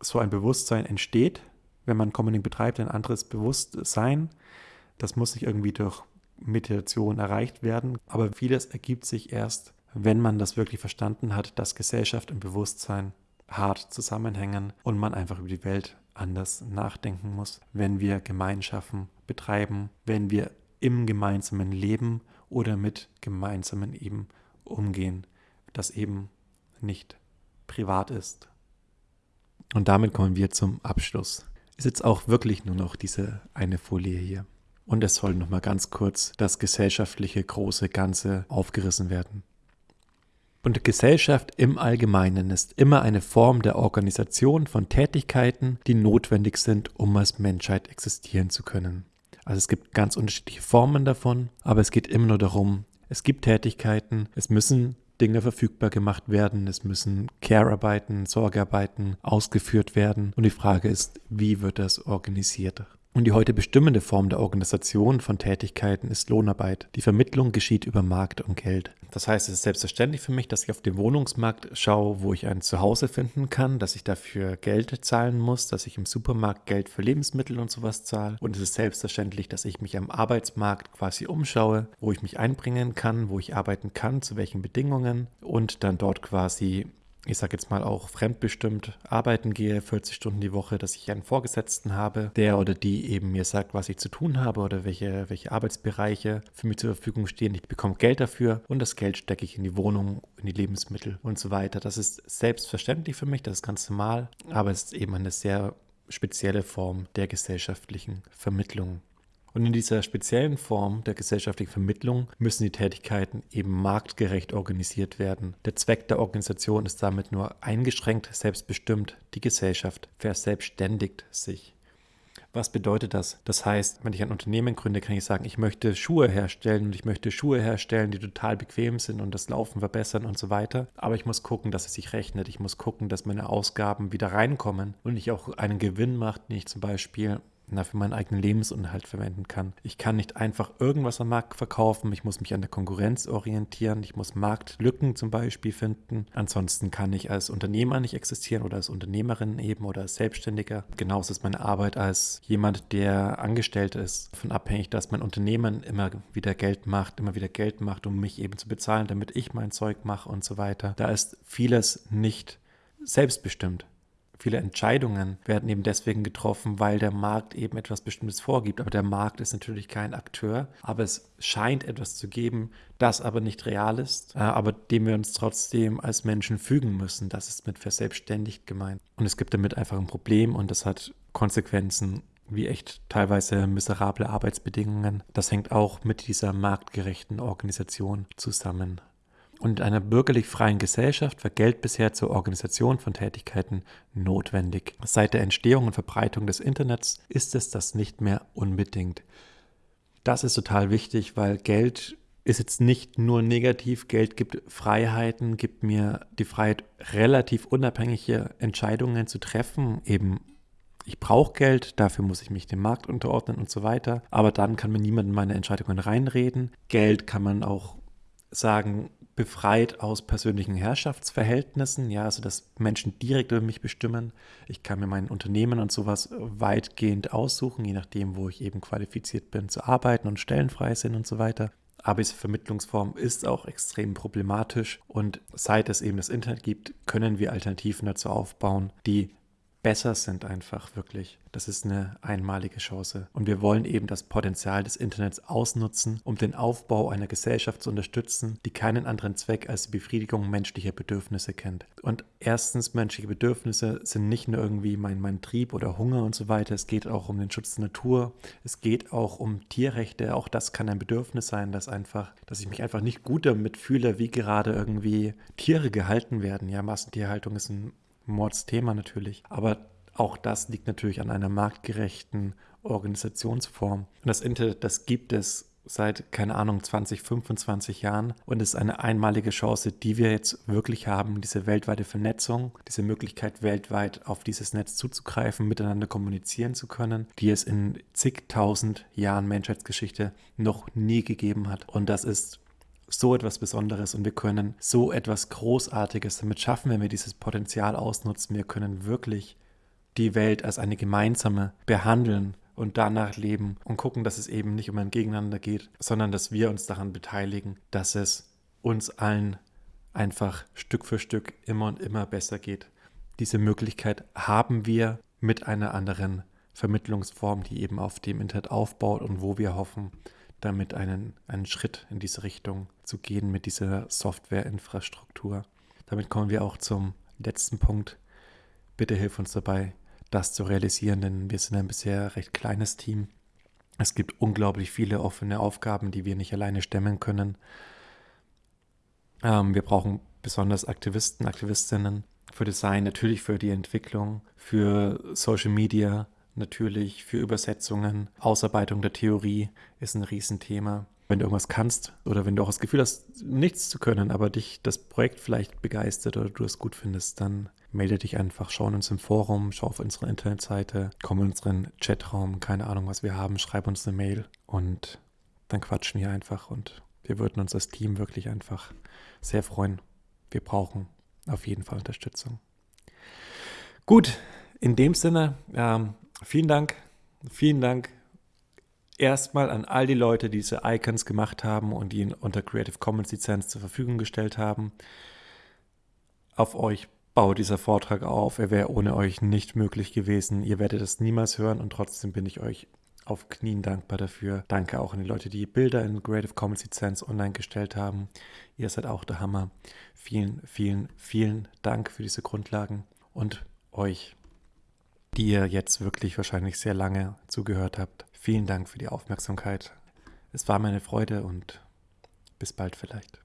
So ein Bewusstsein entsteht, wenn man Commoning betreibt, ein anderes Bewusstsein. Das muss sich irgendwie durch Meditation erreicht werden. Aber vieles ergibt sich erst, wenn man das wirklich verstanden hat, dass Gesellschaft und Bewusstsein hart zusammenhängen und man einfach über die Welt anders nachdenken muss, wenn wir Gemeinschaften betreiben, wenn wir im gemeinsamen Leben oder mit gemeinsamen eben umgehen, das eben nicht privat ist. Und damit kommen wir zum Abschluss. Ist jetzt auch wirklich nur noch diese eine Folie hier. Und es soll nochmal ganz kurz das gesellschaftliche große Ganze aufgerissen werden. Und Gesellschaft im Allgemeinen ist immer eine Form der Organisation von Tätigkeiten, die notwendig sind, um als Menschheit existieren zu können. Also es gibt ganz unterschiedliche Formen davon, aber es geht immer nur darum, es gibt Tätigkeiten, es müssen Dinge verfügbar gemacht werden, es müssen Care-Arbeiten, Sorgearbeiten ausgeführt werden und die Frage ist, wie wird das organisiert? Und die heute bestimmende Form der Organisation von Tätigkeiten ist Lohnarbeit. Die Vermittlung geschieht über Markt und Geld. Das heißt, es ist selbstverständlich für mich, dass ich auf dem Wohnungsmarkt schaue, wo ich ein Zuhause finden kann, dass ich dafür Geld zahlen muss, dass ich im Supermarkt Geld für Lebensmittel und sowas zahle. Und es ist selbstverständlich, dass ich mich am Arbeitsmarkt quasi umschaue, wo ich mich einbringen kann, wo ich arbeiten kann, zu welchen Bedingungen und dann dort quasi ich sage jetzt mal auch fremdbestimmt arbeiten gehe, 40 Stunden die Woche, dass ich einen Vorgesetzten habe, der oder die eben mir sagt, was ich zu tun habe oder welche, welche Arbeitsbereiche für mich zur Verfügung stehen. Ich bekomme Geld dafür und das Geld stecke ich in die Wohnung, in die Lebensmittel und so weiter. Das ist selbstverständlich für mich, das ist ganz normal, aber es ist eben eine sehr spezielle Form der gesellschaftlichen Vermittlung. Und in dieser speziellen Form der gesellschaftlichen Vermittlung müssen die Tätigkeiten eben marktgerecht organisiert werden. Der Zweck der Organisation ist damit nur eingeschränkt selbstbestimmt. Die Gesellschaft verselbstständigt sich. Was bedeutet das? Das heißt, wenn ich ein Unternehmen gründe, kann ich sagen, ich möchte Schuhe herstellen und ich möchte Schuhe herstellen, die total bequem sind und das Laufen verbessern und so weiter. Aber ich muss gucken, dass es sich rechnet. Ich muss gucken, dass meine Ausgaben wieder reinkommen und ich auch einen Gewinn mache, den ich zum Beispiel na, für meinen eigenen Lebensunterhalt verwenden kann. Ich kann nicht einfach irgendwas am Markt verkaufen, ich muss mich an der Konkurrenz orientieren, ich muss Marktlücken zum Beispiel finden. Ansonsten kann ich als Unternehmer nicht existieren oder als Unternehmerin eben oder als Selbstständiger. Genauso ist meine Arbeit als jemand, der angestellt ist, davon abhängig, dass mein Unternehmen immer wieder Geld macht, immer wieder Geld macht, um mich eben zu bezahlen, damit ich mein Zeug mache und so weiter. Da ist vieles nicht selbstbestimmt. Viele Entscheidungen werden eben deswegen getroffen, weil der Markt eben etwas Bestimmtes vorgibt. Aber der Markt ist natürlich kein Akteur, aber es scheint etwas zu geben, das aber nicht real ist, äh, aber dem wir uns trotzdem als Menschen fügen müssen. Das ist mit verselbstständigt gemeint. Und es gibt damit einfach ein Problem und das hat Konsequenzen wie echt teilweise miserable Arbeitsbedingungen. Das hängt auch mit dieser marktgerechten Organisation zusammen. Und in einer bürgerlich freien Gesellschaft war Geld bisher zur Organisation von Tätigkeiten notwendig. Seit der Entstehung und Verbreitung des Internets ist es das nicht mehr unbedingt. Das ist total wichtig, weil Geld ist jetzt nicht nur negativ. Geld gibt Freiheiten, gibt mir die Freiheit, relativ unabhängige Entscheidungen zu treffen. Eben, ich brauche Geld, dafür muss ich mich dem Markt unterordnen und so weiter. Aber dann kann mir niemand in meine Entscheidungen reinreden. Geld kann man auch sagen, befreit aus persönlichen Herrschaftsverhältnissen, ja, also dass Menschen direkt über mich bestimmen. Ich kann mir mein Unternehmen und sowas weitgehend aussuchen, je nachdem, wo ich eben qualifiziert bin zu arbeiten und stellenfrei sind und so weiter. Aber diese Vermittlungsform ist auch extrem problematisch und seit es eben das Internet gibt, können wir Alternativen dazu aufbauen, die besser sind einfach wirklich. Das ist eine einmalige Chance. Und wir wollen eben das Potenzial des Internets ausnutzen, um den Aufbau einer Gesellschaft zu unterstützen, die keinen anderen Zweck als die Befriedigung menschlicher Bedürfnisse kennt. Und erstens, menschliche Bedürfnisse sind nicht nur irgendwie mein, mein Trieb oder Hunger und so weiter. Es geht auch um den Schutz der Natur. Es geht auch um Tierrechte. Auch das kann ein Bedürfnis sein, dass einfach, dass ich mich einfach nicht gut damit fühle, wie gerade irgendwie Tiere gehalten werden. Ja, Massentierhaltung ist ein Mordsthema natürlich. Aber auch das liegt natürlich an einer marktgerechten Organisationsform. Und das Internet, das gibt es seit, keine Ahnung, 20, 25 Jahren und ist eine einmalige Chance, die wir jetzt wirklich haben, diese weltweite Vernetzung, diese Möglichkeit weltweit auf dieses Netz zuzugreifen, miteinander kommunizieren zu können, die es in zigtausend Jahren Menschheitsgeschichte noch nie gegeben hat. Und das ist so etwas Besonderes und wir können so etwas Großartiges damit schaffen, wenn wir dieses Potenzial ausnutzen. Wir können wirklich die Welt als eine gemeinsame behandeln und danach leben und gucken, dass es eben nicht um ein Gegeneinander geht, sondern dass wir uns daran beteiligen, dass es uns allen einfach Stück für Stück immer und immer besser geht. Diese Möglichkeit haben wir mit einer anderen Vermittlungsform, die eben auf dem Internet aufbaut und wo wir hoffen, damit einen, einen Schritt in diese Richtung zu gehen mit dieser Softwareinfrastruktur. Damit kommen wir auch zum letzten Punkt. Bitte hilf uns dabei, das zu realisieren, denn wir sind ein bisher recht kleines Team. Es gibt unglaublich viele offene Aufgaben, die wir nicht alleine stemmen können. Ähm, wir brauchen besonders Aktivisten, Aktivistinnen für Design, natürlich für die Entwicklung, für Social Media, natürlich für Übersetzungen, Ausarbeitung der Theorie ist ein Riesenthema. Wenn du irgendwas kannst oder wenn du auch das Gefühl hast, nichts zu können, aber dich das Projekt vielleicht begeistert oder du es gut findest, dann melde dich einfach, schau in uns im Forum, schau auf unsere Internetseite, komm in unseren Chatraum, keine Ahnung, was wir haben, schreib uns eine Mail und dann quatschen wir einfach und wir würden uns als Team wirklich einfach sehr freuen. Wir brauchen auf jeden Fall Unterstützung. Gut, in dem Sinne, ähm, vielen Dank, vielen Dank erstmal an all die Leute, die diese Icons gemacht haben und die unter Creative Commons Lizenz zur Verfügung gestellt haben. Auf euch baut dieser Vortrag auf. Er wäre ohne euch nicht möglich gewesen. Ihr werdet es niemals hören und trotzdem bin ich euch auf Knien dankbar dafür. Danke auch an die Leute, die Bilder in Creative Commons Lizenz online gestellt haben. Ihr seid auch der Hammer. Vielen, vielen, vielen Dank für diese Grundlagen und euch die ihr jetzt wirklich wahrscheinlich sehr lange zugehört habt. Vielen Dank für die Aufmerksamkeit. Es war meine Freude und bis bald vielleicht.